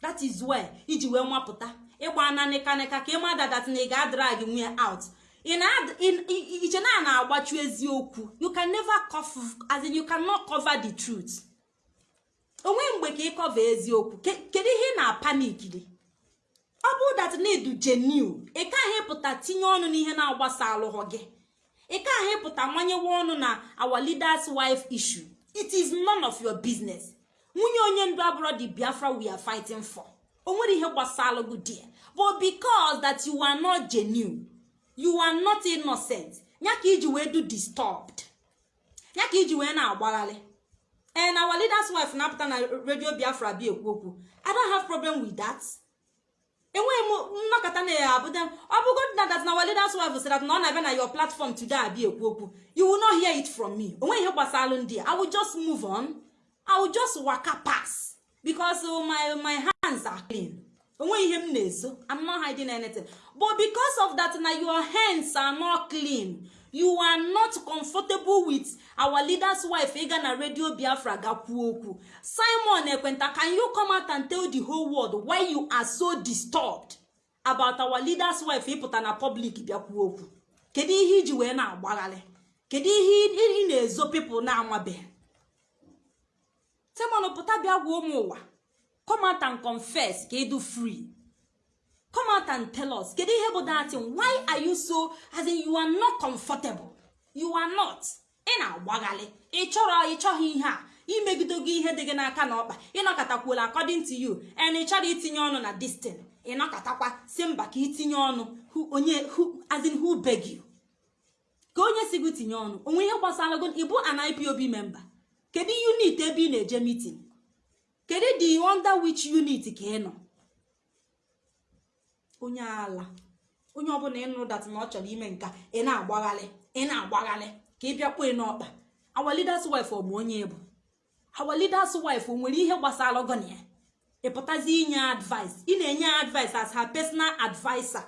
A: that is why iji wee nwapụta ịgba na nịkanịka ka ịma dadat na ị ga-adrag nwunye out. Iche na na-agbachu eziokwu you can never cover, as in you cannot cover the truth. Onwe mgbe ka ịkọva eziokwu kedu ihe na panik dị? Ọ bụrụ dat need genuine ị pụta tinye ọnụ n'ihe na-agbasa alụghọ gị. Ị gaghị pụta manyewe ọnụ na our leaders wife issue. It is none of your business. Nwunye onye ndu abụrụ the biafra we are fighting for. O nwere ihe gbasara gị die but because that you are not genuine you are not innocent ya ka iji wee do disturbed ya ka iji wee na-agbagharị and our leaders wife na-apụta na radio biafra bi ekwu okwu i don't have problem with that. Enweghị m nnọkọta na ya abụda ọ bụgo na that na our leaders wife sị na ọ na-abịa na your platform today abịa ekwu okwu you will not hear it from me. Onweghị ihe gbasara ndị i will just move on. I will just waka pass because my my hands are clean. Onweghị ihe m na-eso i'm not hiding anything. But because of that na your hands are not clean. You are not comfortable with our leaders wife. Ịga na radio biafra gakwuo okwu. Simon ekwenta can you come out and tell the whole world why you are so disturbed about our leaders wife? Ịpụta na public bịakwuo okwu. Kedu ihe iji wee na-agbagharị kedu ihe ị na-ezo pipụl na-amabeghị simon pụta bịa gwa ụmụ ụwa come out and confess ka ịdụ free. Come out and tell us kedu ihe bụ datin why are you so as in you are not comfortable? You are not. Ị na-agbaghalị ị chọrọ ị chọghị ihe a. Imegido gị ihe dị gị n'aka na ọkpa. Ịnọkọtakwuola according to you. And ị chọrọ itinye ọnụ na distin ịnọkọtakwa si mba ka itinye ọnụ. Onye as who beg you? Ka onye si gị tinye ọnụ. Onwe ihe gbasara gị ịbụ an ipob member. Kedu unit ebe ị na-eje meeting? Kedu the under which unit ka ị nọ? Onye ala. Onye ọbụla ịnụ dat na ọ chọrọ ime nka ị na-agbaghalị ị na-agbaghalị ka ị bịakwa n'ọkpa our leaders wife ọ bụ onye bụ? Our leaders wife nwere ihe gbasara ọgọna ya? Ịpụtazi inye advice. Ị na-enye advice as her personal adviser.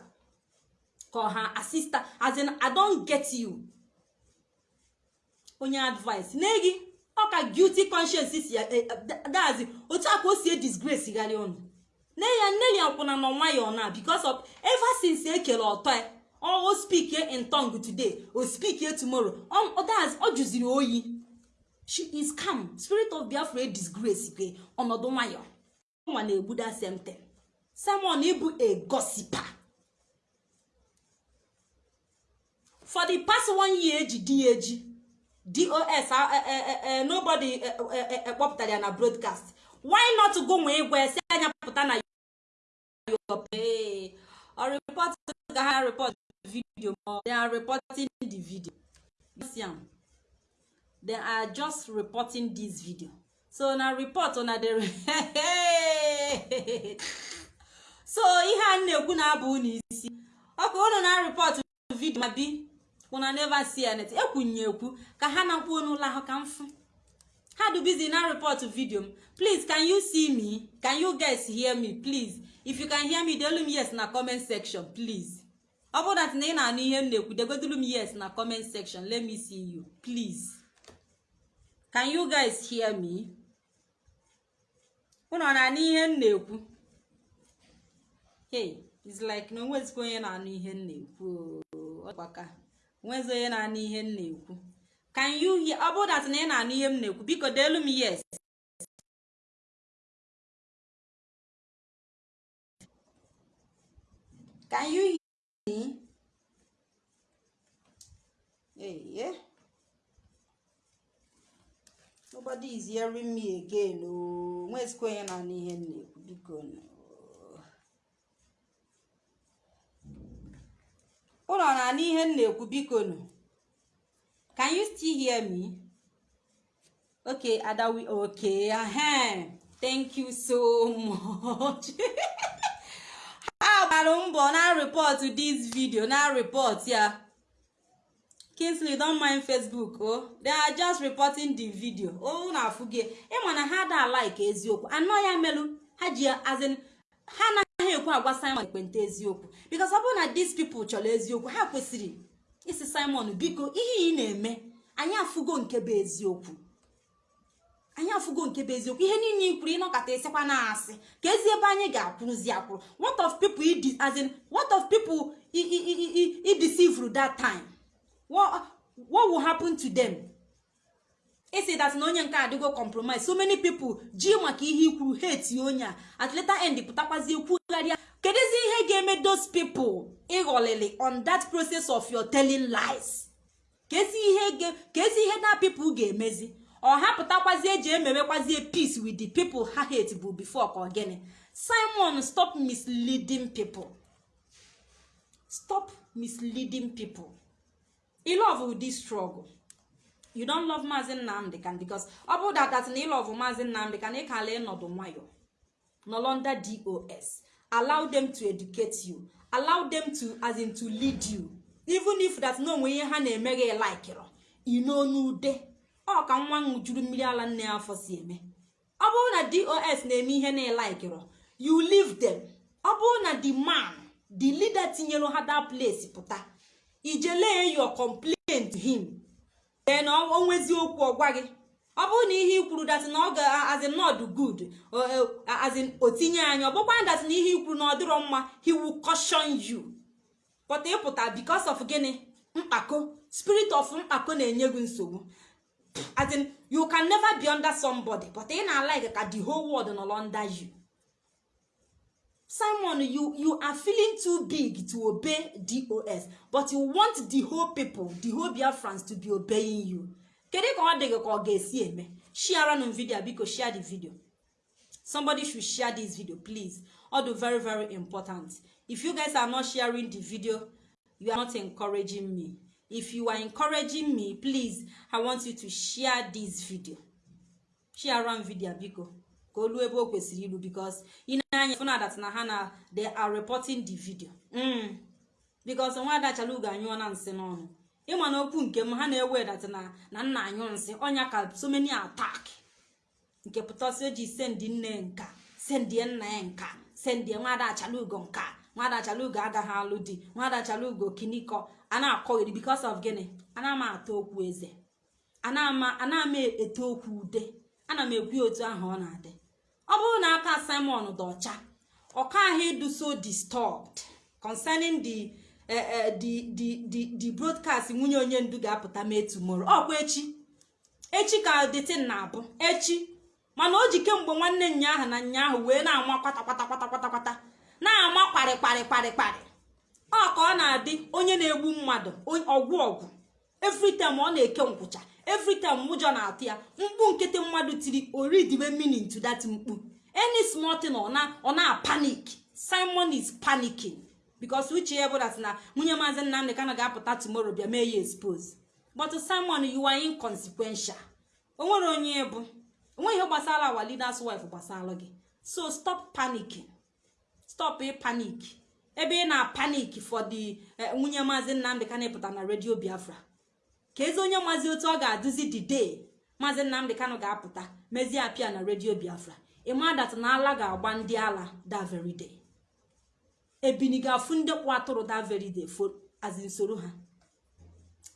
A: Ka ha assistant as in i don't get you. Onye advice. N'egi ọ ka guilty si dazi otu a ka o si e disgrace gharị ọnụ. Nne ya nne ya kwụna nọ nwayọọ na because of ever since ekele ọtọ ya o speak in tongue today o speak tomorrow ọ jụziri oyi. She is calm. Spirit of biafra e disgrace ke ọnọdụ nwayọọ nwa na-egbuda semten simon ịbụ a gossiper for the past one year eji di eji. Dos nobody kpọpụtara ya na broadcast. Why not go nwee igwe si anya pụta na video the video. They are just reporting this video. So na report na dere so ihe a na-ekwu na-abụ unu isi. Ọkụ unu na report vidio ma bi. Una never see anything. Ekwunye ekwu ka ha na kwuo n'ụlọ ahụ ka mfu ha do busy na report video m. Please can you see me? Can you guys hear me? Please. If you can hear me delu m yes na comment section please. Ọ bụrụ dat na ị na-anụ ihe m na-ekwu degodulu m yes na comment section. Let me see you. Please. Can you guys hear me? Unu ọ na-anụ ihe m na-ekwu? Hey it's like na onwezikwa onye na-anụ ihe m na-ekwu. Ọgbaka onwezi onye na-anụ ihe m na-ekwu. Can you hear? Ọ bụrụ dat na ị na-anụ ihe m na-ekwu biko deelu m yes. Can you hear me? Hey yeah. Nobody is hearing me again o nwezikwa onye na-anụ ihe m na-ekwu biko nụ. Ụlọ na-anụ ihe m na-ekwu biko nụ can you still hear me? Okay adawi okay ahem. Thank you so much. Ha gbara mbọ na report this video na report ya. Kingsley don mind facebook o they are just reporting the video. O na afụgie ịma na ha da like eziokwu. Anọ ya ha ji azin ha anaghị ekwu agwa simon ekpenta eziokwu. Because ọ bụrụ na these people chọrọ eziokwu ha kwesịrị isi simon biko ihe ị na-eme anyị afụgo nke bụ eziokwu. Anyị afụgo nke bụ eziokwu. Ihe niile ikwuru ịnọkọta ịsịkwa na asị. Ka ezi ebe anyị ga-akwụrụzi akwụrụ. What of people as in what of people i i i i i deceive that time? What will happen to them? Isi that na onye nke adịgo compromise. So many people ji maka ihe ikwuru hate onye a. At later end pụtakwazi kwugharịa kedụzi ihe ga-eme those people ịghọlịlị on that process of your telling lies? Kezi ihe na people ga-emezi? Ọ hapụtakwazi eji emewekwazie peace with the people ha hate bụ before ka ogene simon stop misleading people. Stop misleading people. I love this struggle. You don't love maazị nnamdị kan because ọ bụ datat na ịlọvụ maazị nnamdị kan ịkala ịnọdụ nwayọ. Under dos allow them to educate you. Allow them to as in to lead you. Even if that na onwe ihe ha na-eme gị laikịrọ ino n'ude. Ọ ka nwa ṅụjuru mmiri ala nne afọ si eme. Ọ bụrụ na dos na-eme ihe na-elaikịrọ you leave them. Ọ bụrụ na the man the leader tinyere ha that place pụta ijelee your complaint to him. Then o nwezi okwu ọgwa gị ọ bụrụ na ihe ikwuru dat na ọ ga azin not good azin o tinye anya ọ bụkwa dat na ihe ikwuru na ọ dịrọ mma he will caution you. But ịpụta because of gịnị? Mkpako. Spirit of mkpako na-enye gị nsogbu. As in you can never be under somebody but ị na-alike ka the whole world nọ under you. Simon you you are feeling too big to obey dos but you want the whole people the whole biafrans to be obeying you. Kedu ka ọ dị gị ka ọ ga-esi eme. Share nụ video biko share the video. Somebody should share this video please. All very very important. If you guys are not sharing the video you are not encouraging me. If you are encouraging me please i want you to share this video. Share am video biko ka o luo ebe o kwesịrị ilu because ị na-anya fụna dat na ha na they are reporting the video. Mm. because nwa adachala ugo anyụọ na nsị n'ọnụ. Ịma na okwu nke m ha na-ewe dat na na nna anyụ nsị ọnya ka so many attack. Nke pụtasị o ji sendị nne nka sendie nna ya nka sendie nwada achalugo nka nwada achalugo agaghị alụ di nwada achalugo kinikọ. A na-akọghịrị because of gịnị? Ana m atọ okwu eze. Ana m eto okwu ude. Ana m ekwu otu ahụ ọ na-adị. Ọ bụrụ na aka simon dị ọcha ọka ahụ ịdụ so disturbed concerning the the the the broadcast nwunye onye ndu ga-apụta mee tomorrow. Ọkwa echi. Echi ka detin na-abụ. Echi. Mana o ji kemgbe nwanne nya ahụ na nya ahụ wee na-ama kwata na-ama kparị kparị kparị kparị ọ ka ọ na-adị onye na-egbu mmadụ ọgwụ ọgwụ. Everytime ọ na-eke nkwụcha everytime ụjọ na-atụ ya mkpu nkịtị mmadụ tiri oridibe meaning to that mkpu. Any small thing ọ na panic. Simon is panicking. Because uche ya bụ that na nwunye maazị nnamdị kana ga-apụta tomorrow bịa mee ya expose. But simon you are inconsequential. O nwere onye bụ enweghị ihe gbasara our leaders wife gbasara gị. So stop panicking. Stop panic. Ebe ị na panic for the nwunye maazị nnamdị kanụ pụta na redio biafra. Ka ezi onye maazị otu ọ ga-adụzi day maazị nnamdị kanụ ga-apụta mezie apịa na redio biafra. Ịma dat na ala ga-agba ndị ala day. Ebini ga-afụ ndị kwụ atụrụ day azi nsoro ha.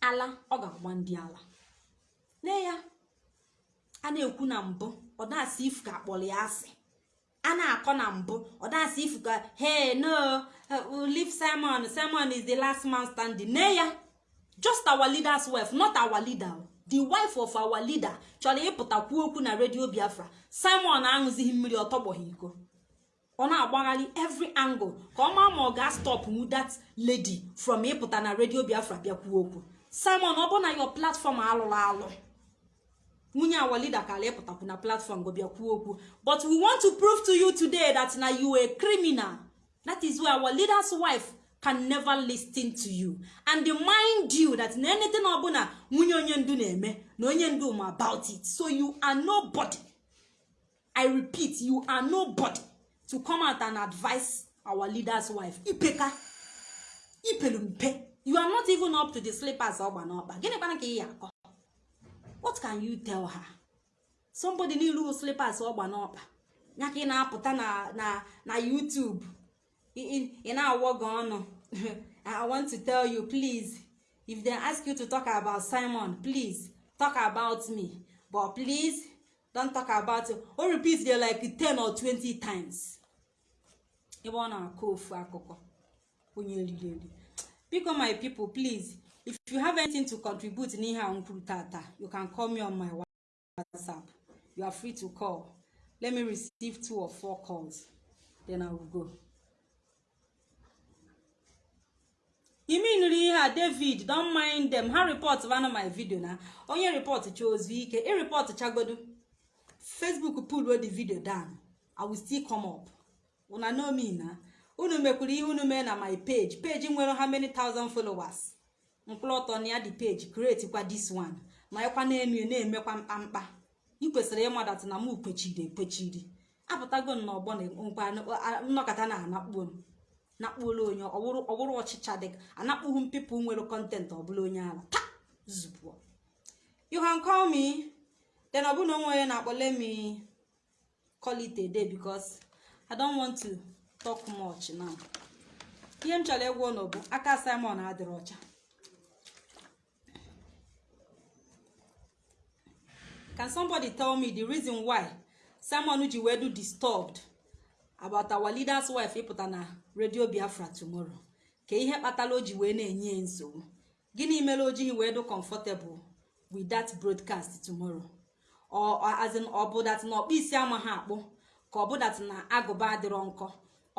A: Ala ọ ga-agba ndị ala. Nne ya a na-ekwu na mbụ ọ dasị ifu ka akpọrọ ya asị. A na-akọ na mbụ ọ dasị ifu ka hey no leave simon. Simon is the last man standing. Nne ya just our leader's wife not our leader. The wife of our leader. Chọrọ ịpụta kwuo okwu na redio biafra. Simon aṅụzighị mmiri ọ tọgbọghị iko. Ọ na-agbagharị every angle. Ka ọ maa ma ọ ga-stop mu that lady from ịpụta na redio biafra bịa kwuo okwu. Simon ọ bụ na your platform alụrụ alụ. Nwunye our leader kara ịpụtakwu na platform go bịa kwuo okwu. But we want to prove to you today that na you a criminal. That is why our leader's wife can never listen to you. And mind you that na anything ọbụla nwunye onye ndu na-eme na onye ndu ma about it. So you are nobody. I repeat you are nobody to come out and advise our leader's wife. Ipeka ipelu you are not even up to the slippers ọgba n'ọkpa. Gịnị kwana ka ị ya akọ? What can you tell her? Somebody n'ilu slippers ọgba n'ọkpa. Ya ka ị na-apụta na na na youtube. Ị na-awọ gị ọnụ i want to tell you please if they ask you to talk about simon please talk about me. But please don't talk about it o repeat there like 10 or 20 times? Ebe ọ na-akọ ofu akụkọ onye riri eri biko my people please if you have anything to contribute n'ihe a kwuru tata you can call me on my whatsapp. You are free to call. Let me receive two or four calls. Then i will go ime nụrụ ihe a david don't mind them. Ha report vana my video na. Onye report cha ozu ike. I report chagodo facebook pull the video down. I will still come up. Una know me na. Unu mekwuru ihe unu mee na my page. Page nwere how many thousand followers? Mkpụrụ na ya dị page. Create kwa this one. Ma ịkwa na-enu na-emekwa mkpamkpa ị kwesịrị ịmadat na m kwechiri ekwechiri apụtago m na nnọkọta na anakpuo nakpuolu onye ọwụrụ ọchịcha dị anakpụghị m pipụl nwere kọntent ọbụla onye ala ta! Zupụọ you can then ọ bụna onwe onye na-akpọ let me call it a day want to talk much now. Ihe m chọrọ ịgwa ụlọ bụ aka simon adịrị ọcha. Can somebody tell me the reason why simon ji wee do disturbed? About our leader's wife ịpụta na redio biafra tomorrow ka ihe kpatara o ji wee na-enye ya nsogbu. Gịnị mere o jighị wee do comfortable with that broadcast tomorrow? As in ọ na ọkpụ isi amaghị akpụ ka ọ bụ na agụba adịrọ nkọ.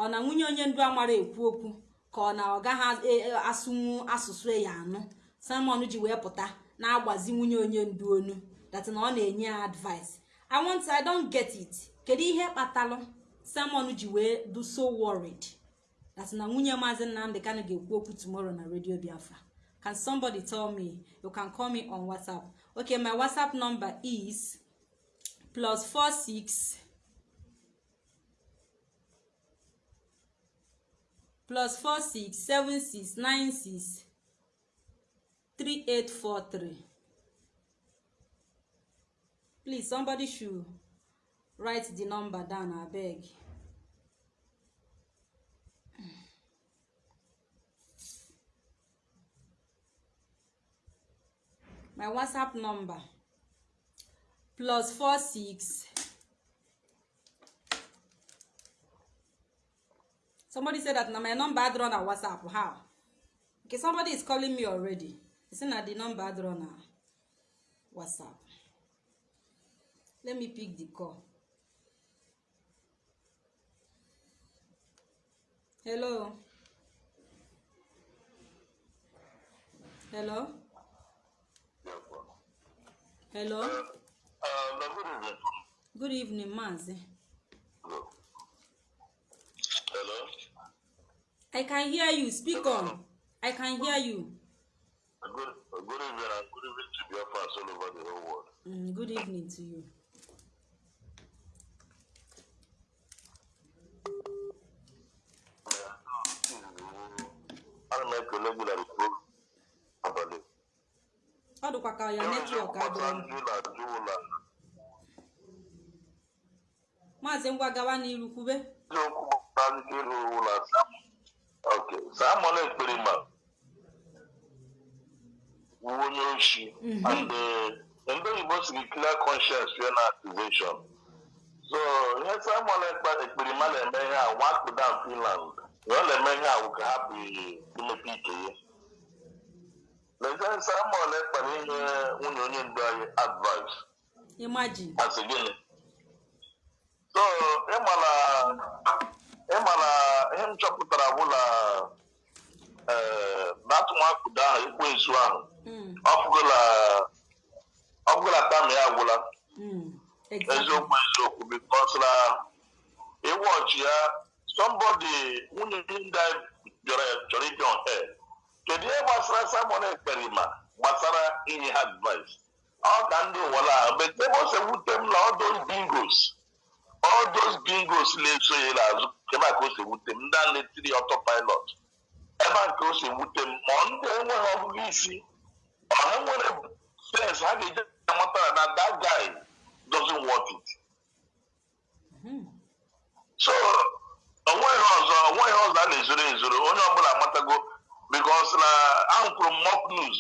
A: Ọ na nwunye onye ndu amara ekwu okwu ka ọ na ọ gaghị asụnwu asụsụ ya anụ. Simon ji wee pụta na-agbazi nwunye onye ndu onu dat na ọ na-enye ya advice. I want i don't get it. Kedu ihe kpatalụ simon ji wee do so worried. That na nwunye maazị nnamdị kanụ ga-ekwu okwu tomorrow na radio biafra. Can somebody tell me? You can call me on whatsapp. Okay my whatsapp number is plus four six plus four six seven six nine six three eight four three. Please somebody should write the number down abeg my whatsapp number plus four six. Somebody said that na my number adịrọ na whatsapp how? Okay somebody is calling me already. He say na the number adịrọ na whatsapp. Let me pick the call hello. Hello. Hello.
C: Uh, good evening.
A: good evening maazi
C: Hello.
A: i can hear you. Speak on. I can hear you.
C: Good, good evening. And good evening to your fans all over the whole world.
A: mm, good evening to you
C: ekele gị na rikpo abalị.
A: Ọ dịkwa ka ya netwọk adịrọ m.
C: ndị na-ajụ ụlọ
A: maazị ngwa gawa n'iru kwube.
C: Eziokwu gbasara ndị ịrụ ụlọ ok samon ekperima wu onye oshi and eh, ndị oyibo siri clear conscience ya na accusation. So ihe samon ekperima na-eme ihe a wakpuda finland ya ọ na-eme ihe a wụ ka hapụ imepe ike ya lezie samon ekpere ihe nwunye onye ndu anyị advice.
A: Imagine.
C: Asị gịnị so ịmana ịmana ihe m chọpụtara bụ na ee na atụmakwụdo ahụ ekwensu ahụ ọbụla tam ya agwụla eziokwu eziokwu bikos na ịwọchi ya somebody nwunye ndị bịara chọrọ on air kedu ihe gbasara samon ekperima gbasara inye ha advice. Ọ ka ndị ụwala si wute m na those bingos all those bingos. Na-eso ya n'azụ ebe a ka o si wute m ndị a na-etiri autopilot. Ebe a ka o si wute m ma ndị enweghị ọgụgụ isi ọ ha nwere sense ha ga-eje amata na that guy doesn't want it.
A: Mhm.
C: so o nweghị ọzọ o nweghị ọzọ a na-ezoro ezoro onye ọbụla amatago bikos na ahụkwuru m news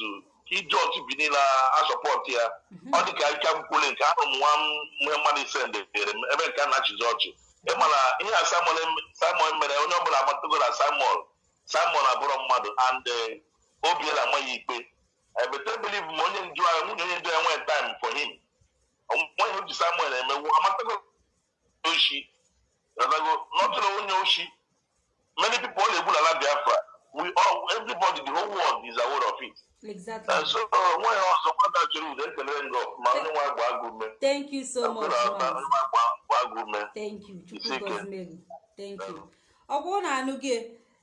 C: iji otu bi niile asọpọtụ ya. Ọ dị ka ike mkwule nke ahụ m nwa nwe mmadụ ise ndebere m ebe nke a na-achịzi ọchị. Ịmana ihe a Simon mere onye ọbụla amatago na Simon Simon abụrụ mmadụ and eh, obi ya na-ama ya ikpe ebete biliv ma onye ndu anyị nwunye onye ndu ya nwee time for him. Onweghị ji Simon emewu amatago oshi many people all egwu n'ala Biafra we all everybody the whole world is aware of it.
A: Exactly.
C: And so nwa gba agụ ume
A: thank you so much thank you. Thank you. Ọ bụrụ na anụ gị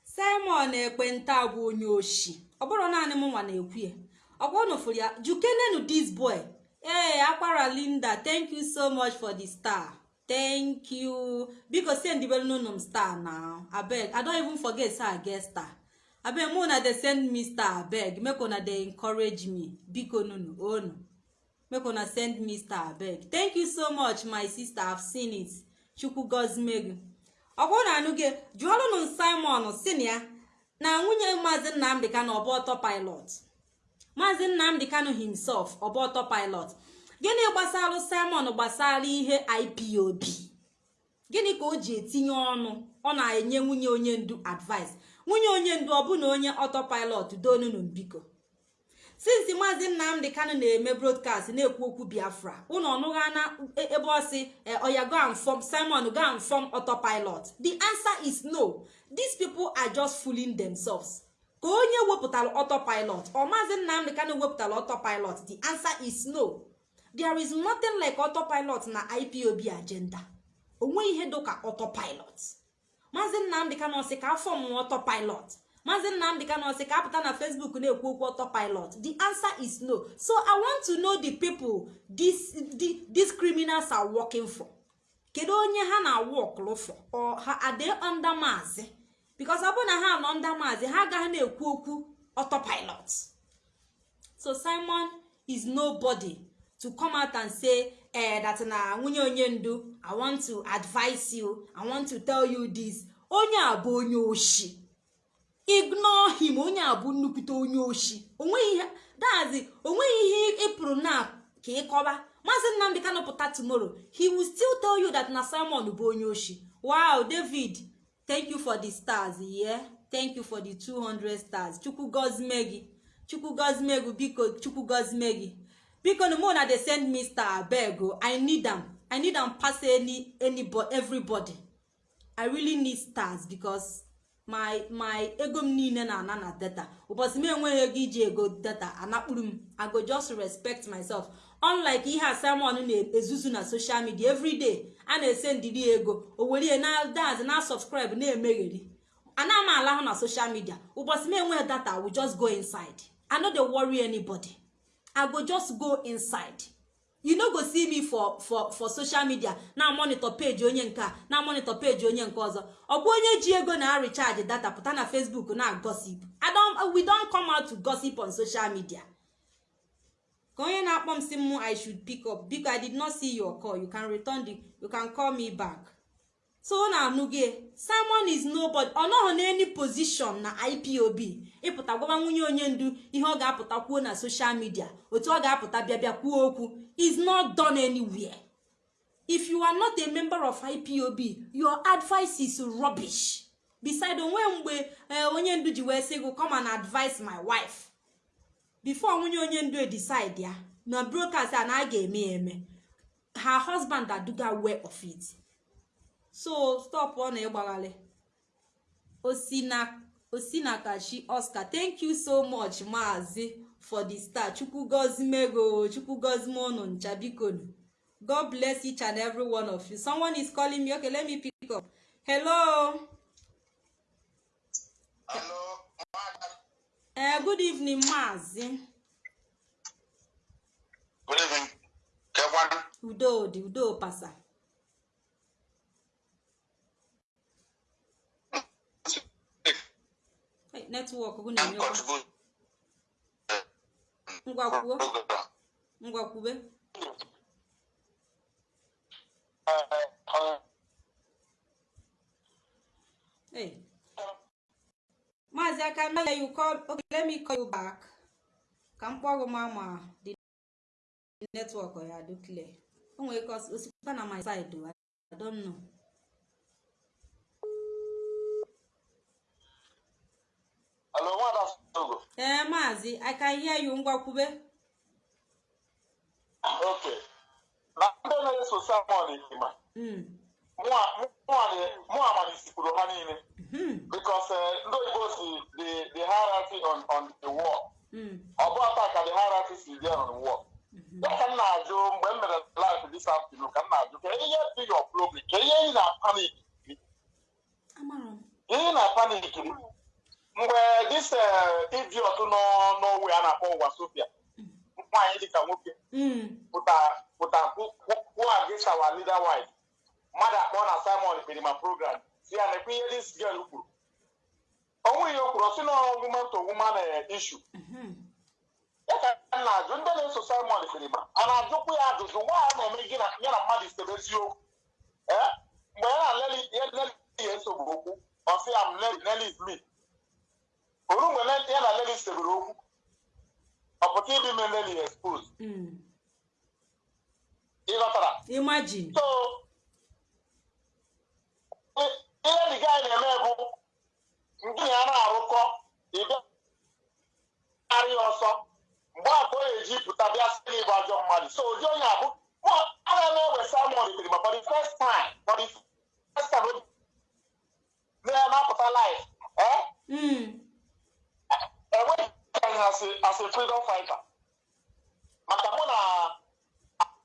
A: simon ekpenta bụ onye oshi. Ọ bụrụ naanị m nwa na-ekwu ya. Ọ bụrụ na ụfụrụ ya jukenenu this boy. Ee akwara linda thank you so much for the star. Thank you. Biko sendibelu nunu m star now. Abeg i don even forget say i get star. Abeg mụ na dey send me star abeg. Make una dey encourage me. Biko nunu onu make una send me star abeg. Thank you so much my sister. I've seen it. Chukwu gozimegu ọ bụrụ na anụ gị jụọlụnụ simon si na ya na nwunye maazị nnamdị kanụ ọbụ ọtọ pilot maazị nnamdị kanụ himself ọbụ ọtọ pilot gịnị gbasara simon gbasara ihe ipob gịnị ka o ji etinye ọnụ? Ọ na-enye nwunye onye ndu advice. Nwunye onye ndu ọ bụ na onye ọtọ pilot donunu biko since maazị nnamdị kanụ na-eme broadcast na-ekwu okwu biafra ụnụ ọnụgha na ebe ọ sị oya and form simon go and form autopilot. The answer is no. These people are just fooling themselves. Ka onye wepụtara autopilot ọ maazị nnamdị kanụ wepụtara autopilot the answer is no. There is nothing like autopilot na ipob agenda. Onwe ihe dịka autopilot. Maazị nnamdị kanụ sị ka afọ mụọ autopilot. Maazị nnamdị kanụ sị ka apụta na facebook na-ekwu okwu autopilot. The answer is no. So i want to know the people these, the, these criminals are working for. Kedu onye ha na-awọkụlụ for? Or ha they under maazị? Because ọ bụrụ na ha nọ under maazị ha agaghị na-ekwu okwu autopilot. So simon is nobody. To come out and say eh, that na nwunye onye ndu i want to advise you i want to tell you this. Onye a bụ onye oshi. Ignore him onye a bụ nnukwute onye oshi. Dazi o nweghị ihe ịpụrụ na ka ịkọba maazị nnamdị kanụ pụta tomorrow. He will still tell you that na simon bụ onye oshi. Wow david thank you for the stars yeah. Thank you for the 200 stars. Chukwu gozime gị chukwu gozime biko chukwu gozime gị biko na mụ na dey send me star abeg o i need am. I need am pass any anybody everybody. I really need stars because my my ego m niile na-ana na data. Ụbọchị m enweghị ego iji ego data anakpuru m. I go just respect myself. Unlike ihe a simon na-ezuzu na social media everyday a na-ese ndidi ego o were na dance na subscribe na-emegheri. Ana m alahụ na social media. Ụbọchị m enweghị data i just go inside. I no dey worry anybody i go just go inside. You no go see me for for for social media. Na monitor page onye nke na monitor page onye nke ọzọ. Ọkwa onye ji ego na recharge data pụta na facebook na gossip. I don we don come out to gossip on social media. Ka onye na-akpọ m si m i should pick up. Biko i did not see your call. You can return the you can call me back. So na-anụ gị simon is nobody. Ọ nọghị n'any position na ipob ịpụta gwaba nwunye onye ndu ihe ọ ga-apụta kwuo na social media. Otu ọ ga-apụta bịa kwuo okwu. Is not done anywhere. If you are not a member of ipob your advice is rubbish. Beside onwe mgbe onye ndu ji wee sị gị come and advise my wife. Before nwunye onye ndu decide ya na broadcast a na a ga-eme eme her husband aduga way of it. So stop ọ na ịgbagharị osinakachi oscar. Thank you so much maazi for the star. Chukwu gozimego chukwu gozime unu ncha bikonu god bless each and every one of you. Someone is calling me. Okay let me pick up. Hello?
B: Hello,
A: eh good evening maazi.
D: Good evening.
A: Udo dị udo pasa. Netwọk gụ na-enyekwa ngwa kwuo ngwa kwube hey maazi aka na you call okay let me call you back ka m kpọọ gị ma ma the network ya do clear o nwere ka osikwa na my side i don't know
D: Hello, Nwada Sogo.
A: Ee maazi i can hear you ngwa kwube
D: Okay. Na ndị na-eso Simon Ikima, mụ amalisikpuru ha niile because eh, ndị oyibo si the the hierarchy on on the wall.
A: mm,
D: Ọ bụ ata ka the hierarchy si dị on the wall. Ya ka m na-ajụ mgbe m mere live this afternoon ka m na-ajụ ka ihe dị your problem ka ihe ị
A: m
D: ihe ị na-panik mgbe this eh, idiot nọ n'owe a na-akpọ ụwa Sofia nwaanyị dịka nwoke
A: Mm,
D: pụta kwuo against our leader wife mmadụ akpọ na simon kpere program. Si ya na-ekwe ihe this girl kwuru. Onwe ihe o kwuru si na woman to woman issue.
A: Mhm,
D: ya ka m na-ajụ ndị na-eso simon kpere ma a na-ajụkwu ya ajụjụ nwaanyị na-eme gị ya na mmadụ isebe eziokwu? Ee mgbe ya na leli ya esogbu okwu ọ sị ya m leli leli is me. Oru mgbe ya na leli sebere okwu ọ pụta ịdị me leli expose
A: mm.
D: ịghọtara
A: imagine.
D: So ihe ndị gaanyị na-eme bụ ndị ya na-arụkọ ịbịa arị ọsọ mgbe a ka ọ ga-eji pụta bịa sị na ịbụ ajọ mmadụ. So ụdị onye abụ ana m ewe Simon ikiri ma for the first time for the first time na- na-apụta live eh?
A: Mm,
D: enweghị anyị as a as a freedom fighter maka mụ na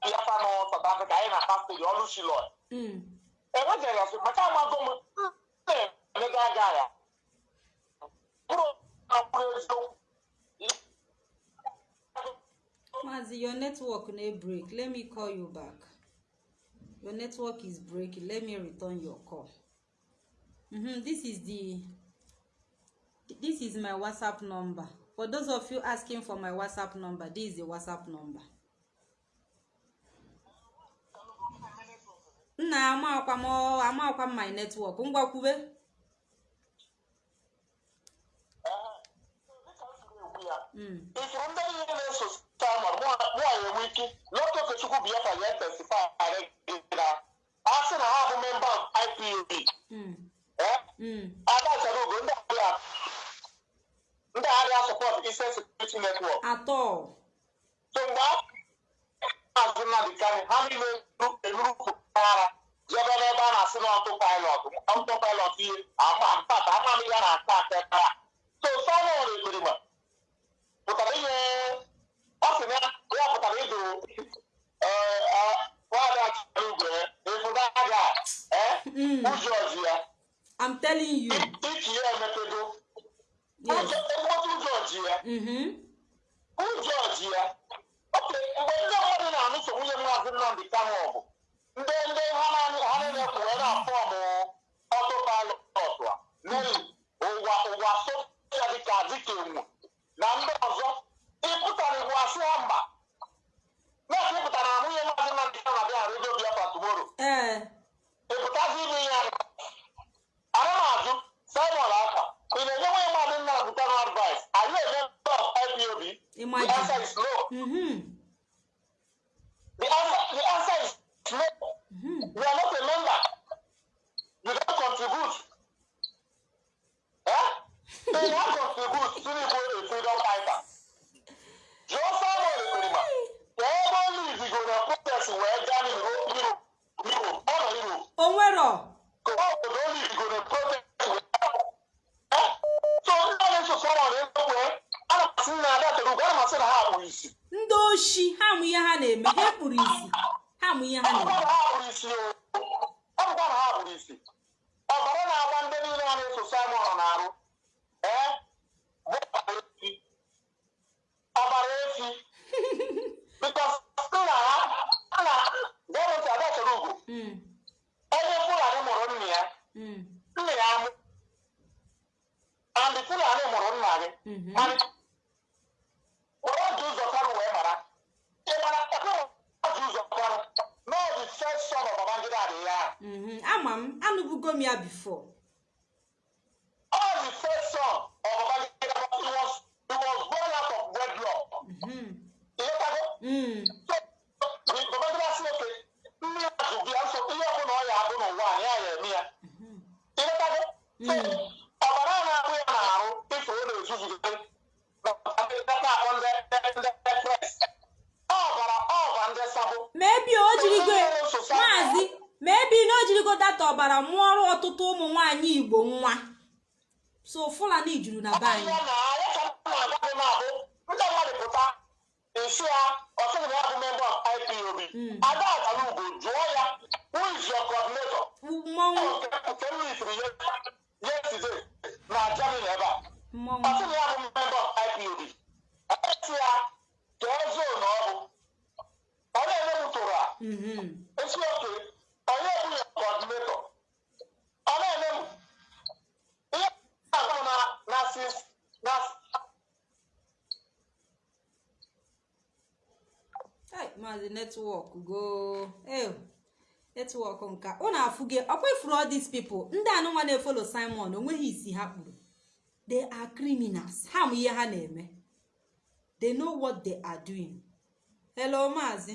D: Biafra nọ South Africa anyị na-akpa steji ọlụ shiloi
A: mm.
D: enweghị ya sị maka amago m na-emega aga ya bụrụ na mkpụrụ eziokwu
A: Mazi, your network na break. Let me call you back. Your network is breaking. Let me return your call. Mm-hmm. This is the this is my WhatsApp number. For those of you asking for my WhatsApp number, this is the WhatsApp number. Nna amakwa m amakwa m my network. Ngwa kwube.
D: dịka m siri ekwu ya
A: Mm.
D: ifuru ndị niile na-eso Simon mụnwa enwe ike n'otu okechukwu Biafra ya testify na a sị na ha bụ memba IPOB
A: Mm.
D: eh
A: Mm.
D: Agha ndị agha support Eastern Security Network so mgbe azụ Nnamdị Kanu ha niile enurukwu ara jebe n'ebe a na-asị na ọtụ pilot ọtụ pilot ihe ama mpata amaghị ya na-ata ata ekpara so Simon ekperima pụtara ihe ọ sị na ya pụtara ịdụ nwada chigwe ịfụda aga
A: Mm.
D: ụjọ ji ya
A: I'm telling you.
D: iki ya ekpotu ụjọ ji ya.
A: Mm-hmm.
D: oke mgbe ndị mmadụ na-anụso nwunye Nnamdi Kanu ọgụ ndị ndị ha na- niile kwụ wee na-afọmụ ọtụ a. Neli ụwa ụwa soja dịka dịka enwu na ndị ọzọ ịpụtara igwe asị ha mba. Na-eke ịpụtara na nwunye maazị Nnamdi Kanu abịa redio Biafra tomorrow.
A: Ee
D: ịpụtazi ime ihe ahụ? Ana m ajụ simon aka ị na-enye nwunye maazị Nnamdi Kanu advice anyị eme of IPOB the
A: Imagine.
D: answer is no.
A: Mhm
D: the answer the answer is no.
A: Mhm
D: you are not a member. You don't contribute. Eh? You don't contribute. Tinubu a freedom fighter. Jụọ Samuel Ekperima ka ebe ọ lizigo na protest wee gaa n'Europe Europe ọ nọ Europe
A: o nwero
D: Kọ̀wá òdòdó ní ìgòrò protest wẹ̀. So ndị na-eso sọrọ na ekwe ana masị na ada toro ugwu ana masị na ha kpụrụ isi.
A: Ndị oshi ha mụ ihe ha na-eme ha kpụrụ isi ha mụ ihe ha
D: Ọ bụkwa
A: na-eme
D: na ha kpụrụ isi o. Ọ bụkwa na ha kpụrụ isi. Ọbara na-agba ndị niile ha na-eso Simon n'arụ. Ee, bụ ọbara efi. Ọbara efi. Because nna ha nna gọọmenti ada toro ugwu.
A: Mm,
D: Onye Fulani mụrụ nna ya.
A: mm,
D: Nna ya amụ. And Fulani mụrụ nna gị.
A: mhm.
D: And wọ́n ju ụzọ kánú wee mara ịmara ẹgbẹ́ wọ́n ju ụzọ kánú náà the first son of Babangida Adéyà
A: Mhm. ama m anụbugo m ya bifo
D: all the first son of Babangida but he was
A: fulani juru na be anyị netwọk go. Netwọk nka. Ụ na-afụge ọkwa ifuru all these people ndị anụnwa na-efolo simon o nweghị isi ha kpuru they are criminals. Ha mụ ihe ha na-eme. They know what they are doing. Hello maazị.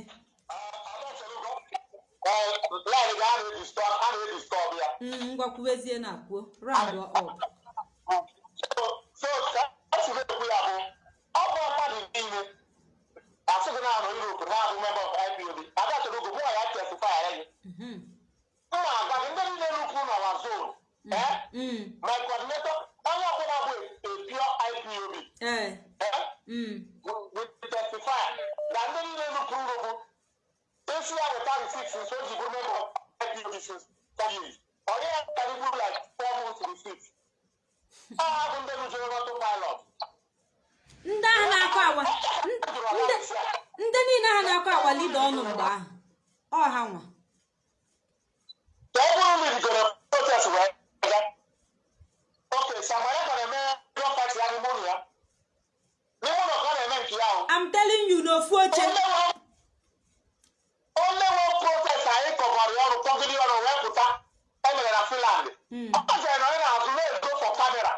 D: Line ga a na-edistọb a na-edistọb ya.
A: Mm, ngwakwubezie na kwuo round up
D: so so ka esi na-ekwu ya bụ ọ bụ mmadụ niile asịghị na anọ Europe na-abụ member of IPOB ada chọrọ ogo mụwa ya testify ya gị
A: Mhm.
D: m na-agwa gị ndị niile rukwu na wa zone eh
A: Mm,
D: my coordinator onye ọbụla bụ a pure IPOB
A: eh,
D: eh
A: mm,
D: will testify na ndị niile rukwu rugwu isi ya weta receipt since o ji bụrụ member of IPOB since ten years onye ya karịbụ like four months receipt ọ bụ ndị rujere n'ọtụ pilot
A: ndị ahụ na-akọ awa ndị- ndị niile ha na-akọ awa lida ọnụ mgbe ahụ ọ ha nwa
D: ka ọ bụrụ na irigoro protest wee ga oke samara ka na-eme drug party ya n'ime ụlọ ya n'ime ụlọ ka ọ na-eme nke ya ahụ
A: I'm telling you n'ofu oche
D: onye nwe protest anyị kọbara ya ọrụ kpọgide ya ọrụ wee pụta emere na Finland
A: Mm.
D: ọ jere na onye na-azụ na-ezo for kamera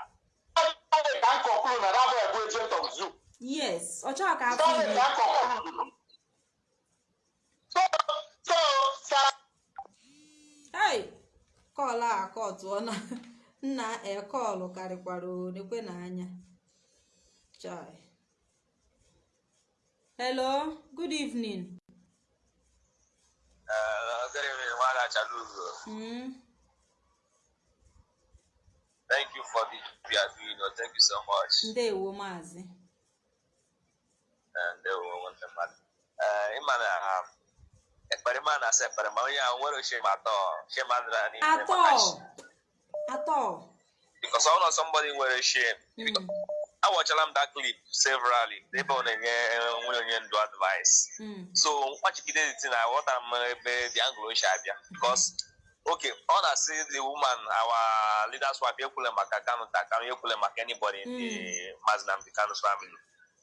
D: ka m conclude na dabụ ebu agent of zoo
A: yes ọ chọrọ ka afọ
D: Sorry,
A: iri
D: ka m conclude so so sa
A: hey kọlụ a kọtụọ na nna ekọlụ karịkwara onekwe na anya chai hello good evening
E: Uh, good evening, Wala Chalugo.
A: mm.
E: Thank you for job you are doing. Thank you so much.
A: ndewo maazị
E: And they will want them. Uh, Imana, um, ekpere ma na-asa ekpere ma onye ahụ nwere shame atọ shame adịra n'ime
A: atọ
E: maka shi-
A: atọ
E: because ọ nọ somebody nwere shame
A: Mm.
E: awọchala m that clip severally. Ebe ọ na-enye nwunye onye ndu advice.
A: Mm.
E: so mkpachigide the thing aghọtara m ebe the angle si abịa because okay ọ na-asị the woman our leaders wife ekwule maka kanu ta kanu ekwule maka anybody in the Mazi Nnamdi Kanu's family.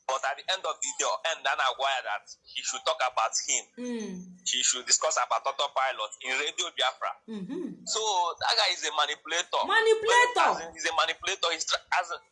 E: But at the end of the day end a na-agwa ya that he should talk about him
A: Mm.
E: he should discuss about autopilot in radio biafra
A: Mhm.
E: so that guy is a manipulator
A: Manipulator.
E: As in, he's a manipulator he's as in,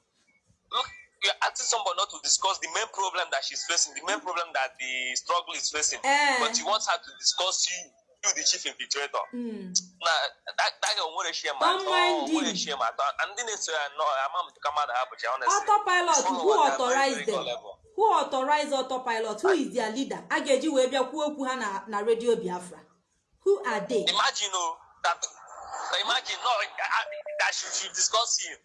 E: look you're asking somebody not to discuss the main problem that she's facing the main problem that the struggle is facing
A: Eh.
E: but he wants her to discuss you you the chief infiltrator.
A: Mm.
E: na that that guy nwere shame
A: Don't
E: atọ
A: mind him.
E: nwere shame atọ and ndị na-eso ya nọ ama m ka mmadụ hapụcha honestly
A: autopilot
E: Follow
A: who
E: what they're
A: authorize
E: very
A: them?
E: level.
A: who authorize autopilot? Who is their leader? A ga-eji wee bịa kwuo okwu ha na na radio biafra. Who are they?
E: Imagine oh that imagine no I, I, that she should discuss him.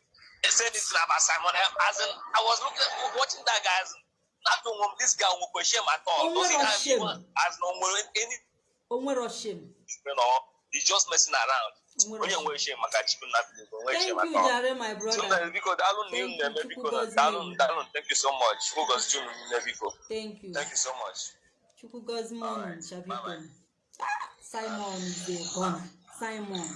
E: And say this about Simon as in I was looking watching that guy as in, not to um, this guy will shame at all
A: Oh,
E: Because he
A: what a
E: can't
A: shame.
E: even- as no more any
A: shame
E: you know he's just messing around. Onye nwere shame maka chukwu na
A: thank
E: shame
A: you
E: at all
A: jare my
E: so
A: brother.
E: Na biko daalụ na
A: Thank
E: unu na-eme
A: you,
E: biko
A: gozie
E: daalụ daalụ thank you so much. Chukwu gozie unu niile biko.
A: Thank you.
E: Thank you so much.
A: Chukwu gozie m unu chabiko
E: bye-bye.
A: simon a gunner simon.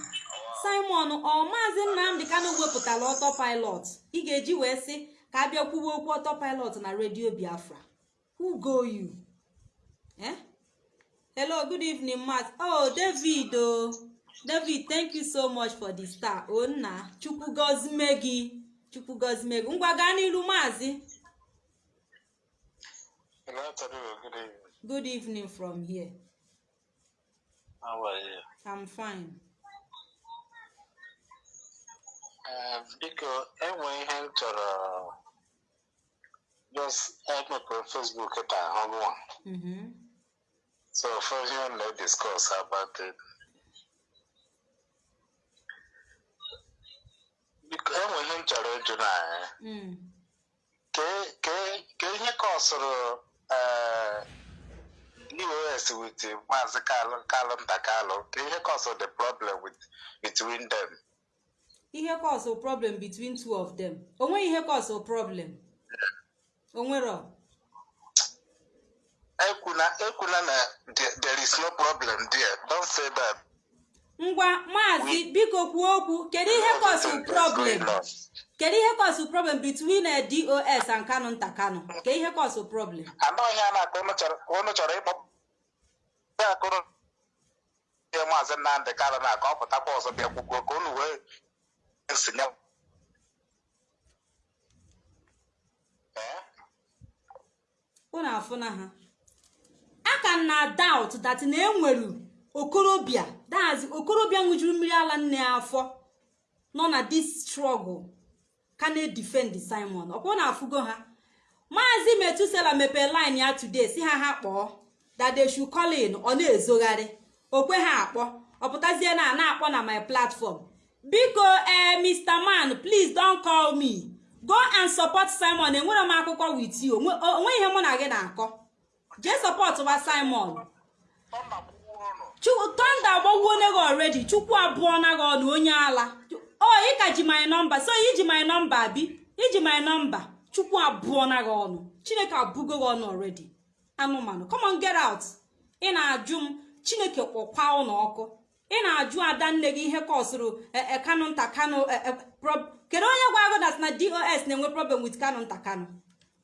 A: Simon ọ maazị nnamdị kanụ wepụtara autopilot. Ị ga-eji wee sị ka a bịa kwuwe okwu autopilot na radio biafra. Who go you? Hello good evening matt. Oh david o david thank you so much for the star. O nna chukwu gozime gị chukwu gozime gị ngwa gaa n'iru maazị.
D: Good evening.
A: from here.
D: How are you?
A: i'm fine.
D: Uh, biko enwe ihe m chọrọ just emepere Facebook taa hụrụ. So first you na discuss about it enwe ihe m chọrọ ịjụ na ya ke ke ke ihe kọsụrụ eh, us with maazị kalụ kalụ nta kalụ ke ihe kọsụrụ the problem with between them.
A: Ihe cause problem between two of them. Onweghị ihe cause problem. Onwero
D: ekwuna ekwuna na there, is no problem there. Don't say that.
A: Ngwa maazị biko kwuo okwu. Kedu ihe
D: that's
A: problem? kedu ihe cause problem between eh, dos and kano nta kano ke ihe cause problem?
D: Anọghị a na-akọ unu chọrọ unu chọrọ ịkpọ ya akụrụ ihe maazị nnamdị kalụ na-akọ ọ pụtakwa ọzọ bịa kwukwuo ka unu wee nsinye
A: unu afụna ha. Aka na doubt that na enwere okorobịa dazi okorobịa ṅụjuru mmiri ala nne ya afọ nọ na this struggle ka na-edefend simon. Ọkwa na afụgo ha maazị metusela mepee line ya today si ha ha kpọọ that they should call in ọ na-ezogharị okwe ha akpọ ọpụtazie na na-akpọ na my platform. Biko ee mr man please don call me. Go and support simon enwere m akụkọ with you onwe ihe mụ na gị na-akọ. Jee support wa simon. Tọnda agbagwuo ne gị already. Chukwu abụọ na gị ọnụ onye ala. O ị ka ji my nọmba so iji my nọmba bi iji my nọmba chukwu abụọ na gị ọnụ chineke abụgo gị ọnụ already. Anụmanụ come on get out. Ị na-ajụ m chineke kpọkwa ụlọ ọkụ. Ị na-ajụ ada nne gị ihe kọsụrụ kanụ nta kanụ kedu onye gwa agụ dat na dos na-enwe problem with kanụ nta kanụ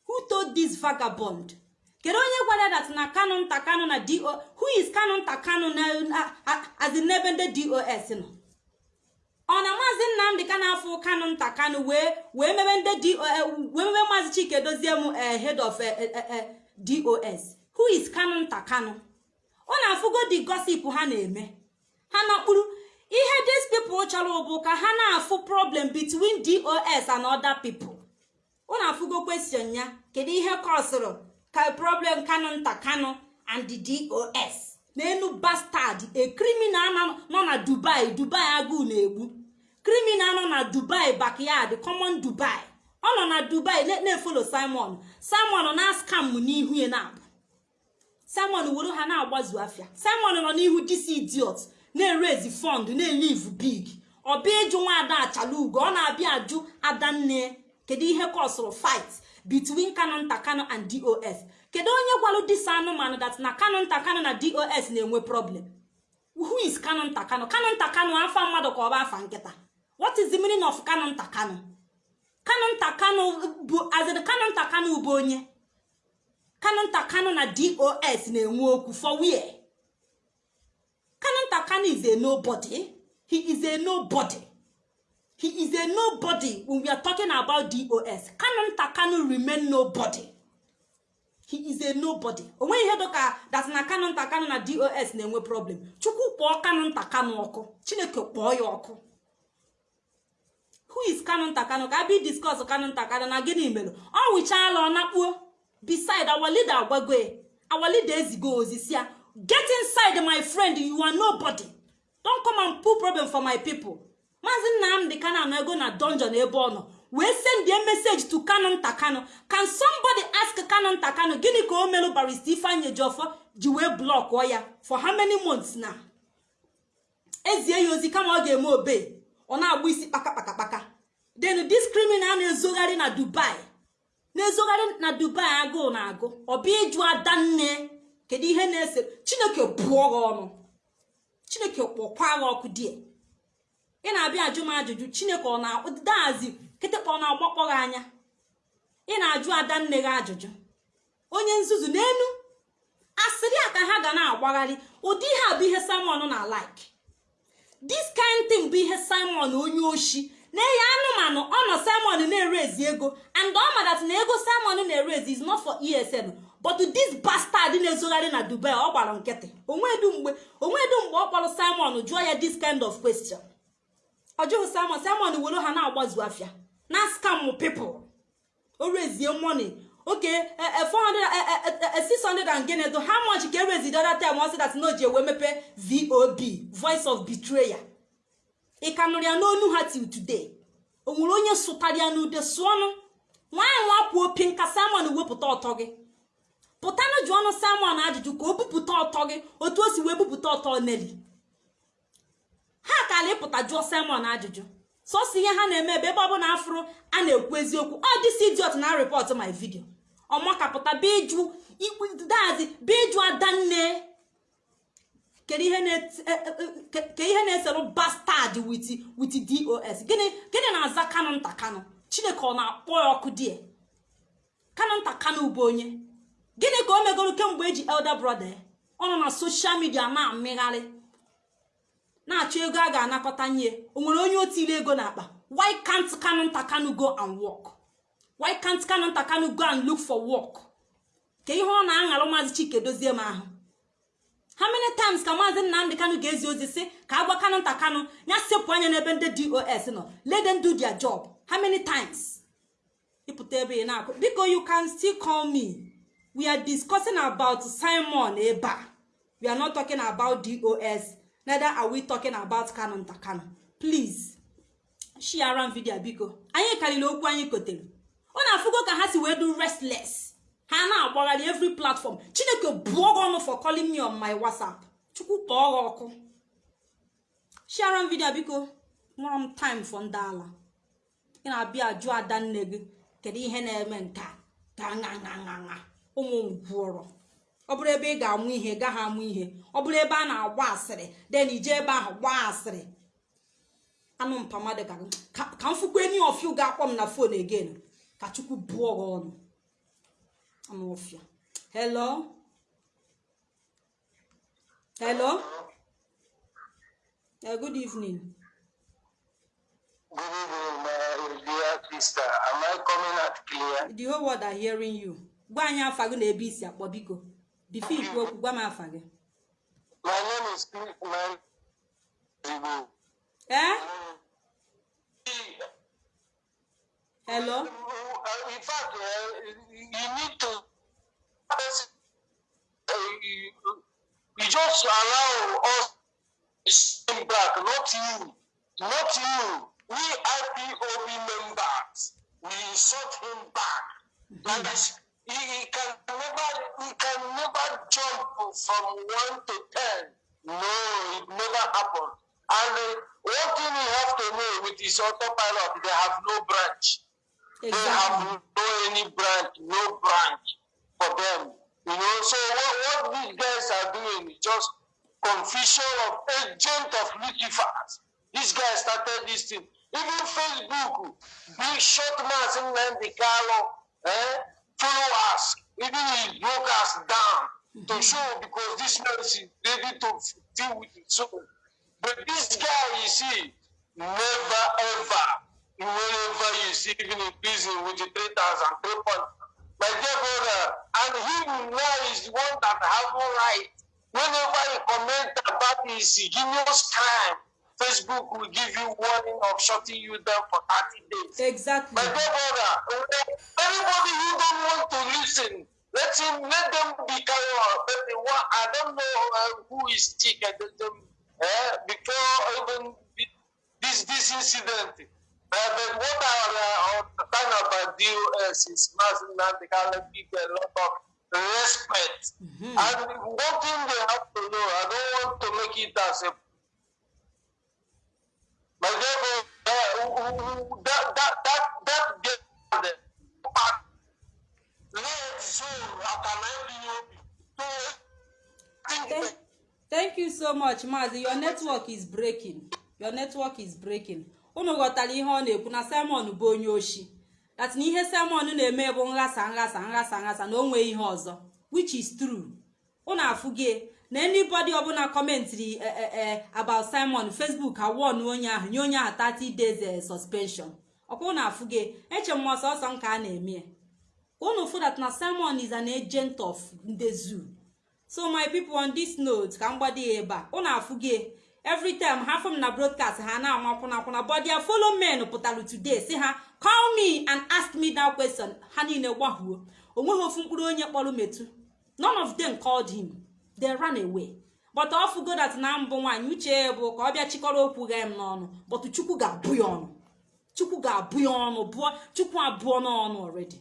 A: who told this vagabond? Kedu onye gwara dat na kanụ nta kanụ na do who is kanụ nta kanụ na azi n'ebe ndị dos nọ? Ọ na maazị nnamdị ka na-afụ kanụ nta kanụ wee wee mebe ndị do wee mebe maazị chike dozie m head of dos who is kanụ nta kanụ ọ na-afụgo the gossip ha na-eme. Ha nakpuru ihe these people chọrọ bụ ka ha na-afụ problem between dos and other people. Ọ na-afụgo question ya kedu ihe kọsụrụ? Ka problem kanụ nta kanụ and the dos n'enu bastard a criminal nọ na dubai dubai agụụ na-egbu criminal nọ na dubai backyard common dubai. Ọ nọ na dubai na-efolo simon. Simon na scam n'ihu ya na-abụ. Simon were ha na-agbazu afịa. Simon nọ n'ihu dis idiot na-erezi fund na-elive big. Ọ bịa ịjụ nwaada achala ugo ọ na-abịa ajụ ada nne kedu ihe kọsụrụ fight? Between kano nta kano and dos kedu onye gwalụ disa anụmanụ dat na kano nta kano na dos na-enwe problem? Who is kano nta kano kano nta kano afa mmadụ ka ọ bụ afa nkịta. What is the meaning of kano nta kano kano nta kano bụ azịrị kano nta kano bụ onye? Kano nta kano na dos na-enwe okwu for where? Kano nta kano is a nobody. He is a nobody. He is a nobody when we are talking about dos kano nta kano remain nobody. He is a nobody. Onweghị ihe dịka dat na kano nta kano na dos na-enwe problem. Chukwu kpọọ kano nta kano ọkụ. Chineke kpọọ ya ọkụ. Who is kano nta kano ka abịa discuss kano nta kano na gịnị mere ọ wụchaala ọ nakpuo beside our leader agwago our leader ezigo ozi si ya get inside my friend you are nobody. Don't come and put problem for my people. Maazị nnamdị kana anọ ego na dungeon ebe ọ nọ wee send a message to kano nta kano can somebody ask kano nta kano gịnị ka o merụ barista ifeanyị ejiofor ji wee blọkụọ ya? For how many months na ezie ya ozi kama ọ ga-eme obe ọ na-agba isi kpakakpakakpaka. Then this criminal na-ezogharị na dubai na-ezogharị na dubai agụụ na agụ ọbịa ịjụ ada nne kedu ihe na-ese? Chineke bụọ gị ọnụ. Chineke kpọkwa gị ọkụ die. Ị na-abịa ajụ m ajụjụ chineke ọ na-dazi kịtịkpa ọ na-agbakpọ gị anya? Ị na-ajụ ada nne gị ajụjụ. Onye nzuzu n'enu asịrị a ka ha ga na-agbagharị ụdị ihe a bụ ihe simon na like. This kind thing bụ ihe simon onye oshi na-enye anụmanụ ọ nọ simon na-erezi ego and ọ madat na ego simon na-erezi is not for esn but this bastard na-ezogharị na dubai ọ gbara nkịtị. Onwedu mgbe onwedu mgbe ọ kpọrọ simon jụọ ya this kind of question. Ọ jụghị simon simon were ha na-agbazu afịa na scam people. O rezie money. Oke 600 and gịnị do how much ka erezi dada time ọ dat na o ji ewe mepe vob voice of betrayer? Ị ka ya n'onu ha till today? O nwere onye sụtara ya n'ude sụọnụ. Nwaanyị nwa kwuo opi nka simon wepụta ọtọ gị. Pụtanụ jụ ọnụ simon ajụjụ ka o bupụta ọtọ gị otu o si wee bupụta ọtọ neli ha kala ịpụta jụọ simon ajụjụ. Sọsọ ihe ha na-eme ebe ebe ọbụla afụrụ a na-ekwu eziokwu. Ọ dịsi idiot na repọt my vidio ọmakapụta be ịjụ dazi be ịjụ adanne. Kedu ihe na-eserụ bastard wit dos gịnị na-aza kano nta kano chineke ọ na-akpọ ya ọkụ die? Kano nta kano bụ onye. Gịnị ka o megoro kemgbe eji elder brother ọ nọ na soshal midia na-amịgharị. Na-achọ ego a ga-anakọta nye. O nwere onye otile ego n'akpa why can't kano nta kano go and work? Why can't kano nta kano go and look for work? Ka ihe ọ na-aṅarụ maazị chike dozie m ahụ. How many times ka maazị nnamdị kano ga-ezi ozi si ka agwa kano nta kano ya sepụ anya n'ebe ndị dos nọ. Let them do their job. How many times? Ịpụta ebe ị na-akụ. Biko you can still call me. We are discussing about simon ebe a we are not talking about dos neither are we talking about kano nta kano please share m biko. Anyị karịrị okwu anyị kotere. Ọ na-afụgo ka ha si wee do restless. Ha na-agbagharị every platform. Chineke bụọ gị ọnụ for calling me on my whatsapp. Chukwu kpọọ gị ọkụ. Share m biko. Nwere m time for ndị ala. Ị na-abịa ajụ ada nne gị kedu ihe na-eme nke a ga ụmụ ngwụrọ ọ bụrụ ebe ị ga-amụ ihe gaghị amụ ihe. Ọ bụrụ ebe a na-agba asịrị den ije ebe ahụ gbaa asịrị. Anụ mpamadị ka ka m fụkwa enyi ọfịa ga-akpọ m na fon again. Ka chukwu bụọ gị ọnụ. Anụ ọfịa hello? Hello? Uh, good evening.
D: Good evening, my dear sister. Am I coming out clear?
A: the whole world are hearing you. Gwa anyị afa gị na ebe isi akpọ biko. Bifo ikwu okwu gwa m afa gị
D: My name is Man
A: ee hello
D: in fact, uh, you need to. Uh, you, just allow us to stay back, not you. Not you. We IPOB members, we sought him back. This, he, he can never, he can never jump from one to ten. No, it never happened. And uh, one thing you have to know with his autopilot, they have no branch.
F: They
A: Exactly.
F: have no any branch, no branch for them. You know, so what, what these guys are doing is just confusion of agent of Lucifer. This guy started this thing. Even Facebook, big short man Nnamdi Kanu, eh, followers, even he broke us down to show because this man is ready to deal with it. So, but this guy, you see, never ever, whenever you see even in prison with the 3,000, three point, my dear brother, and him now is the one that have no right. Whenever you comment about his heinous crime, Facebook will give you warning of shutting you down for 30 days.
A: exactly
F: My dear brother, anybody who don't want to listen, let him let them be carry on. But the one, I don't know uh, who is sick at them uh, before even this this incident. Uh, but what I uh, understand about DOS is Masin Nantikala give a lot of respect. And one thing they have to know, I don't want to make it as a that, that, let's so I can help you. So, I think
A: Thank, you so much Maazị your network is breaking. Your network is breaking. Unu ghọtara ihe ọ na-ekwu na Simon bụ onye oshi. That na ihe Simon na-eme bụ nghasa nghasa nghasa nghasa na o nwee ihe ọzọ which is true. Unu afụgie na anybody ọbụla kọmentiri eh, eh, eh, about Simon Facebook awon onye ahụ nye onye ahụ 30 days eh, suspension. Ọkwa unu afụgie eche m ọsọsọ nke a na-eme. Unu fụ that na Simon is an agent of ndị zoo. So my people on this note ka m gbado ya ebe a. Unu every time ha fụ na broadcast ha na-ama kwụnakwụna but their follow men pụtara today si ha call me and ask me that question. Ha niile gbahuo. Onweghị ofu mkpụrụ onye kpọrọ metu none of them called him. They ran away. But ọ fụgo that na mbụ nwaanyị uche ya bụ ka ọ bịa chịkọrọ okwu gha m n'ọnụ. But chukwu ga-abụ ya ọnụ. Chukwu ga-abụ ya ọnụ bụọ chukwu abụọ n'ọnụ already.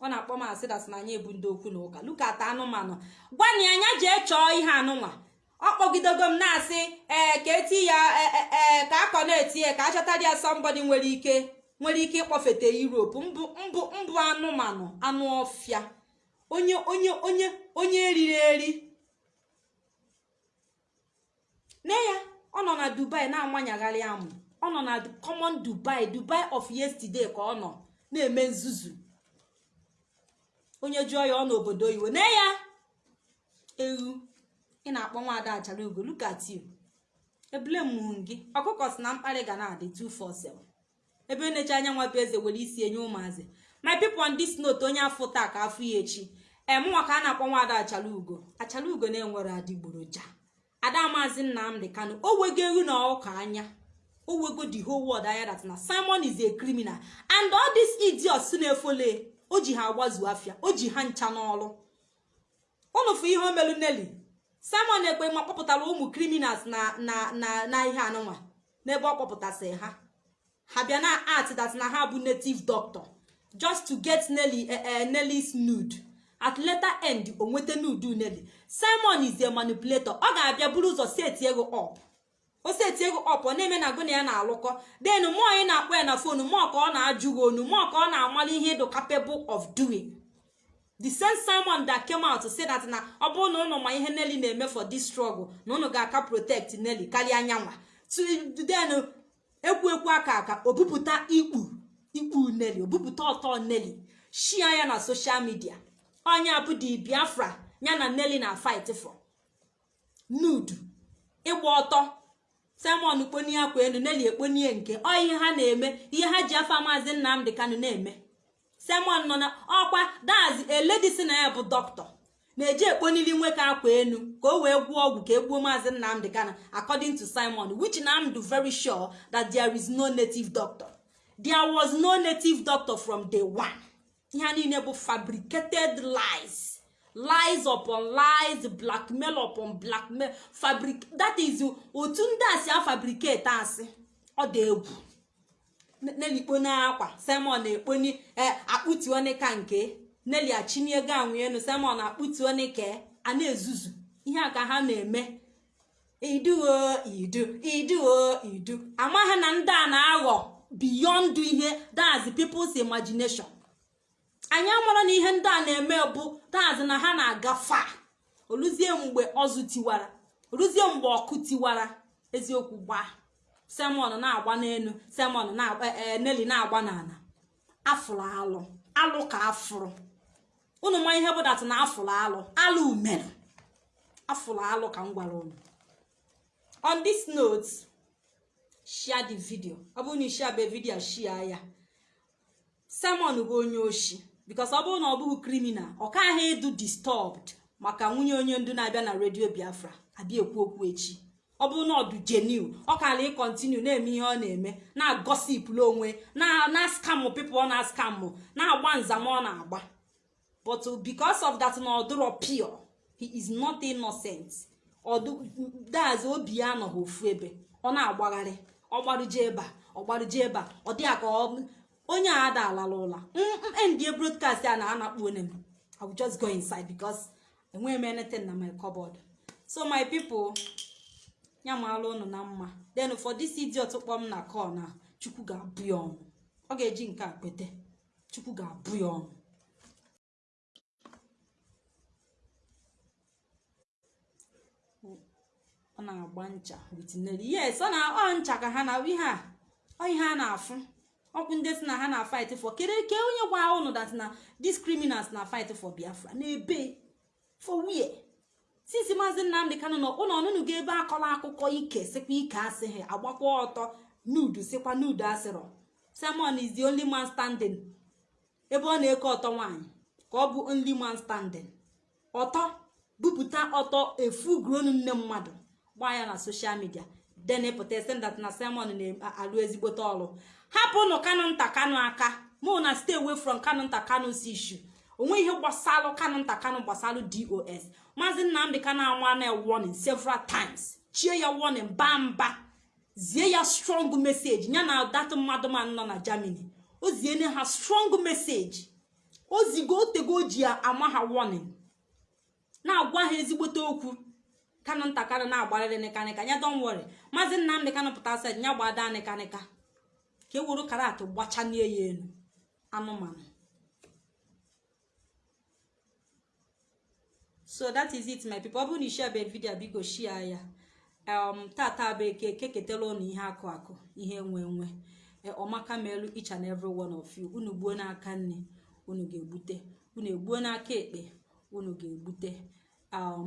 A: Ọ na-akpọ m asị dat na anyị ebu ndị okwu na ụka lukata anụmanụ. Gwani anya jee chọọ ihe anụnwa. Ọ kpọgidego m na-asị ee ka eti ya ee ka akọ na-eti ya ka achọtara ya sọmbọdị nwere ike nwere ike ịkpọfete Europe. Mbụ anụmanụ anụ ọfịa. Onye onye onye onye eriri eri. Nne ya ọ nọ na Dubai na-amanyagharị amụ. Ọ nọ na common Dubai Dubai of yesterday ka ọ nọ na-eme nzuzu. Onye jụọ ya ọ n'obodo oyibo. Na ya! Ewu ị na-akpọ nwaada achara ugo look ebule mụ gị. Ọkụkọ si na mkparị ga na-adị 247 ebe na-eche anya nwapụ eze were isi enye ụmụazị. My people on this note onye afọ taa ka afọ ya echi. Ee mụnwa ka a na-akpọ nwaada achara ugo achara ugo na-enwere adịgboroja ada maazị nnamdị kanụ o wego ewu na ọka anya. O wego the whole world anya that na simon is a criminal. And all these idiots na-efole o ji ha agbazu afịa o ji ha ncha n'ọrụ. Ụnụ fụ ihe o melu simon ekpe ma kpọpụtara ụmụ criminals na na na na ihe anụnwa n'ebe ọ kpọpụtasị ha. Ha bịa na art that na ha bụ native doctor just to get Nelly uh, uh, Nelly's nude at later end o nweta nude Nelly simon is a manipulator. Ọ ga-abịa buru ụzọ set ego up. O seti ego ọp ọ na-eme na gụna ya na-alụkọ. Den mụọ anyị na-akpọ ya na fonu mụọ ka ọ na-ajụ gị onu mụọ ka ọ na-amali ihe ịdụ capable of doing. The same simon that came out say that na ọ bụrụ na ụnụ ma ihe Nelly na-eme for this struggle na ụnụ ga-aka protect Nelly karịa anyanwa den ekwu ekwu aka aka obupụta ikpu ikpu Nelly obupụta ọtọ Nelly. Shia ya na social media. Ọnya bụ the Biafra ya na Nelly na fight for. Nude. Ịgba ọtọ. Simon kponie akwa elu Nelly ekponie nke. Ọ ha na-eme ihe ha ji afa maazị nnamdị kanụ na-eme. Simon nọ na ọkwa dazi eledi ya bụ dọkịta na-eji ekponili nwoke akwa elu ka o wee gwụọ ọgwụ ka e gbuo maazị nnamdị kanụ according to simon which na am do very sure that there is no native doctor. There was no native doctor from day one. Ihe a niile bụ fabricated lies. Lies upon lies blackmail upon blackmail. Fabric that is otu ndị a si afabricate asị. Ọ dị egwu. Nelly kponi akwa simon ekponi akpụtuone ka nke Nelly achịnie ego anwụ elu simon akpụtuone ka a na-ezuzu. Ihe a ka ha na-eme. Iduo idu iduo idu. Amaghị na ndị a na-aghọ beyond ihe that's people's imagination. Anyị amara na ihe ndị a na-eme bụ that's na ha na-aga fa oluzie mgbe ọzụ tiwara. Oluzie mgbe ọkụ tiwara. Eziokwu gbaa. Semon na-agba n'elu. Semon na neli na-agba n'ala. Afụrụ alụ. Alụ ka afụrụ. Unu ma ihe bụ dat na afụrụ alụ? Alụ mere. Afụrụ alụ ka m gwara unu. On this note share the video. Ọ bụrụ na share be video share ya. Simon bụ onye oshi. Because ọ bụrụ na ọ bụghị criminal ọ kaghị edu disturbed maka nwunye onye ndu na-abịa na redio biafra abịa ekwu okwu echi. Ọ bụrụ na ọdụ genuine ọ kara ịkọntinu na-eme ihe ọ na-eme na-agosipụla onwe na skamụ pipụl ọ na-skamụ na-agba nzam ọ na-agba. But because of that na ọdụrọ pure he is not innocent. Ọdụdazi obi ya anọghị ofu ebe ọ na-agbagharị ọgbarụje ebe a ọgbarụje ebe ọ dị ka onye a ada alala ụla. Endie broadcast a na-anakpu onye m. I will just go inside because enweghị m anything na my cupboard. So my people ya maala ụnụ na mma. Then for this idiot kpọ m na call na chukwu ga-abụ ya ọnụ. Ọ ga-eji nke a kpete chukwu ga-abụ ya ọnụ. Ọ na-agba ncha yes ọ na ọ ncha ka ha na ihe a. Ihe a na-afụ. Ọkwụ ndị si na ha na fight for kedu ke onye gwa ụnụ dat na these na fight for biafra na-ebe for where? Since maazị nnamdị kanụ nọ ụlọ ọnụnụ ga ebe akọrọ akụkọ ike sikwa ike asịghị agbakwa ọtọ nudu sikwa nudu asịrọ. Simon is the only man standing ebe ọ na-eke ọtọ nwaanyị ka ọ bụ only man standing. Ọtọ bupụta ọtọ efu gronu nne mmadụ gbaa ya na soshal midia den pụta sendat na simon na-alụ ezigbote ọrụ. Hapụnụ kanụ nta kanụ aka. Mụ na stay away from kanụ nta kanụ si ishu onwe ihe gbasalụ kanụ nta kanụ gbasalụ dos maazị nnamdị kanụ anwa na warning several times. Chie ya warning baa mba. Zie ya strong message. Ya na dat mmadụ ma nọ na germany. O ziene ha strong message. O zigo otego o ji ama ha warning. Na-agwa ha ezigbote okwu. Kanụ nta kanụ na-agbarịrị nịkanịka ya don worry. Maazị nnamdị kanụ pụta sed ya gbada nịkanịka ka e were karat gbachanie ya elu anụmanụ. So that is it my people. Ọ bụrụ na ishebe vidio biko shia ya. Um tata bụ eke keketela ụnụ ihe akụ akụ ihe nwe nwe. Ọmaka melu each and every one of you. Unu gbuo n'aka nne unu ga-egbute. Unu egbuo n'aka ekpe unu ga-egbute.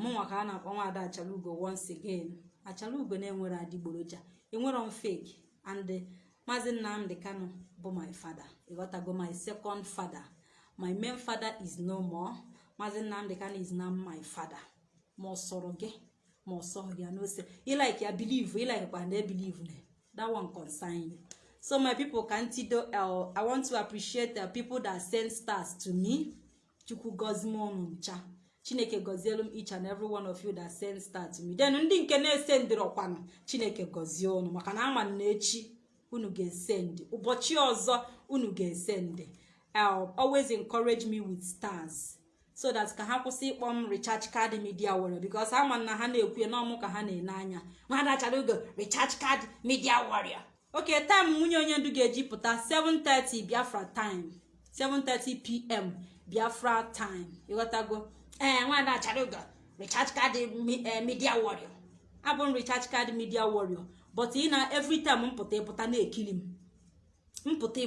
A: Mụnwa ka a na-akpọ nwaada achalugo once again. Achalugo na-enwere adịgboroja enwero m fake and maazị nnamdị kano bụ my father. Ịghọtago my second father. My main father is no more. Maazị nnamdị kano is now my father. Ma ọ sọrọ gị ma ọ sọghị ya n'ose ilike ya believe ilike kwa na ebelieve na that one concern you. So my people ka ntido uh, i want to appreciate the people that send stars to me. Chukwu gozie m unu ncha chineke gọzielu m each and every one of you that send star to me. Then ndị nke na-esendịrị ọkwanụ chineke gọzie unu maka na ama na echi unu ga-esendị ụbọchị ọzọ unu ga-esendị always encourage me with stars so that ka ha kwụsị ịkpọ m recharge card media warrior because ama na ha na-ekwu n'ọmụ ka ha na-ene anya. Nwada chara oge recharge card media warrior oke time nwunye onye ndu ga-eji pụta 7:30 biafra time. 7:30 pm biafra time. Ịghọtago ee nwada chara oge recharge card media warrior abụ m recharge card media warrior but ị na every mpụta ịpụta na-ekili m. Mpụta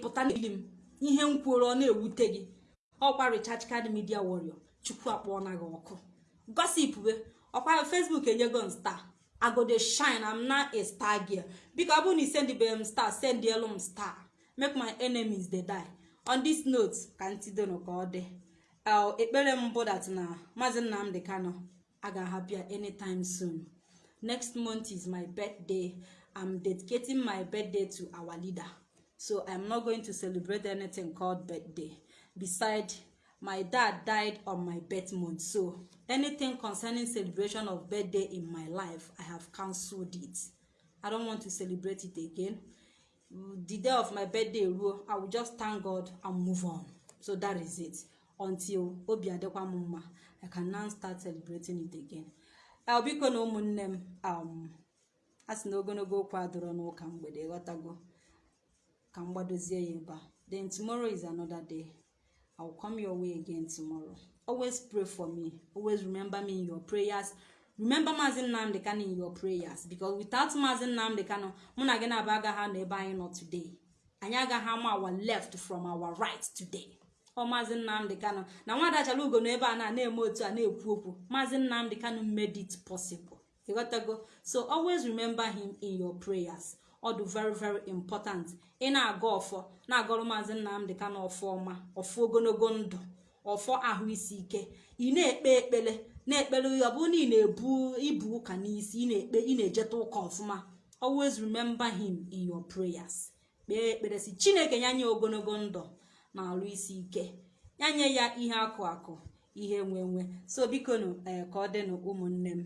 A: ịpụta na-ekili m. Ihe m kwuru ọ na-ewute gị. Ọkwa recharge card media warrior. Chukwu akpọọ na gị ọkụ. Gossip we ọkwa facebook enyego m star. Agode shine am na a star biko ọ bụrụ na isendibere m star send elu m star. Make my enemies dey die. On this note ka ntidonu ka ọ dị. Ekpere m bụ dat na maazị nnamdị kano a ga-ahapụ ya anytime soon. Next month is my birthday. I'm dedicating my birthday to our leader. So i'm not going to celebrate anything called birthday. Beside my dad died on my birth month. So anything concerning celebration of birthday in my life i have cancelled it. I don't want to celebrate it again. The day of my birthday ruo i will just thank god and move on. So that is it. Until obi mma i can now start celebrating it again biko na ụmụnne m um a sị na ogologo okwu adịrọ n'ụka mgbede ghọtago ka m gbadozie ya ebe a. Then tomorrow is another day. I will come your way again tomorrow. Always pray for me. Always remember me in your prayers. Remember maazị nnamdị kano in your prayers. Because without maazị nnamdị kano mụ na gị na-abụ agaghị anọ ebe anyị nọ today. Anyị agaghị ama our left from our right today. Ọ maazị nnamdị kano na nwa adachala nọ ebe a na na-eme otu a na-ekwu okwu. Maazị nnamdị kano made it possible. Ịghọtago so always remember him in your prayers. Ọ dị very very important. Ị na-aga ọfọ na-agọrọ maazị nnamdị kano ọfọ ọma ọfọ ogologo ndụ ọfọ ahụ isi ike. Ị na-ekpe ekpere na-ekpere ọ bụrụ na ị na-ebu ibu ụka n'isi ị na-ekpe ị na-ejeta ụka ọfụma. Always remember him in your prayers. Kpee ekpere si chineke nye ogologo ndụ. Na alụ isi ike. Ya nye ya ihe akụ akụ ihe nwe nwe. So biko nụ ka ọ dịnụ ụmụnne m.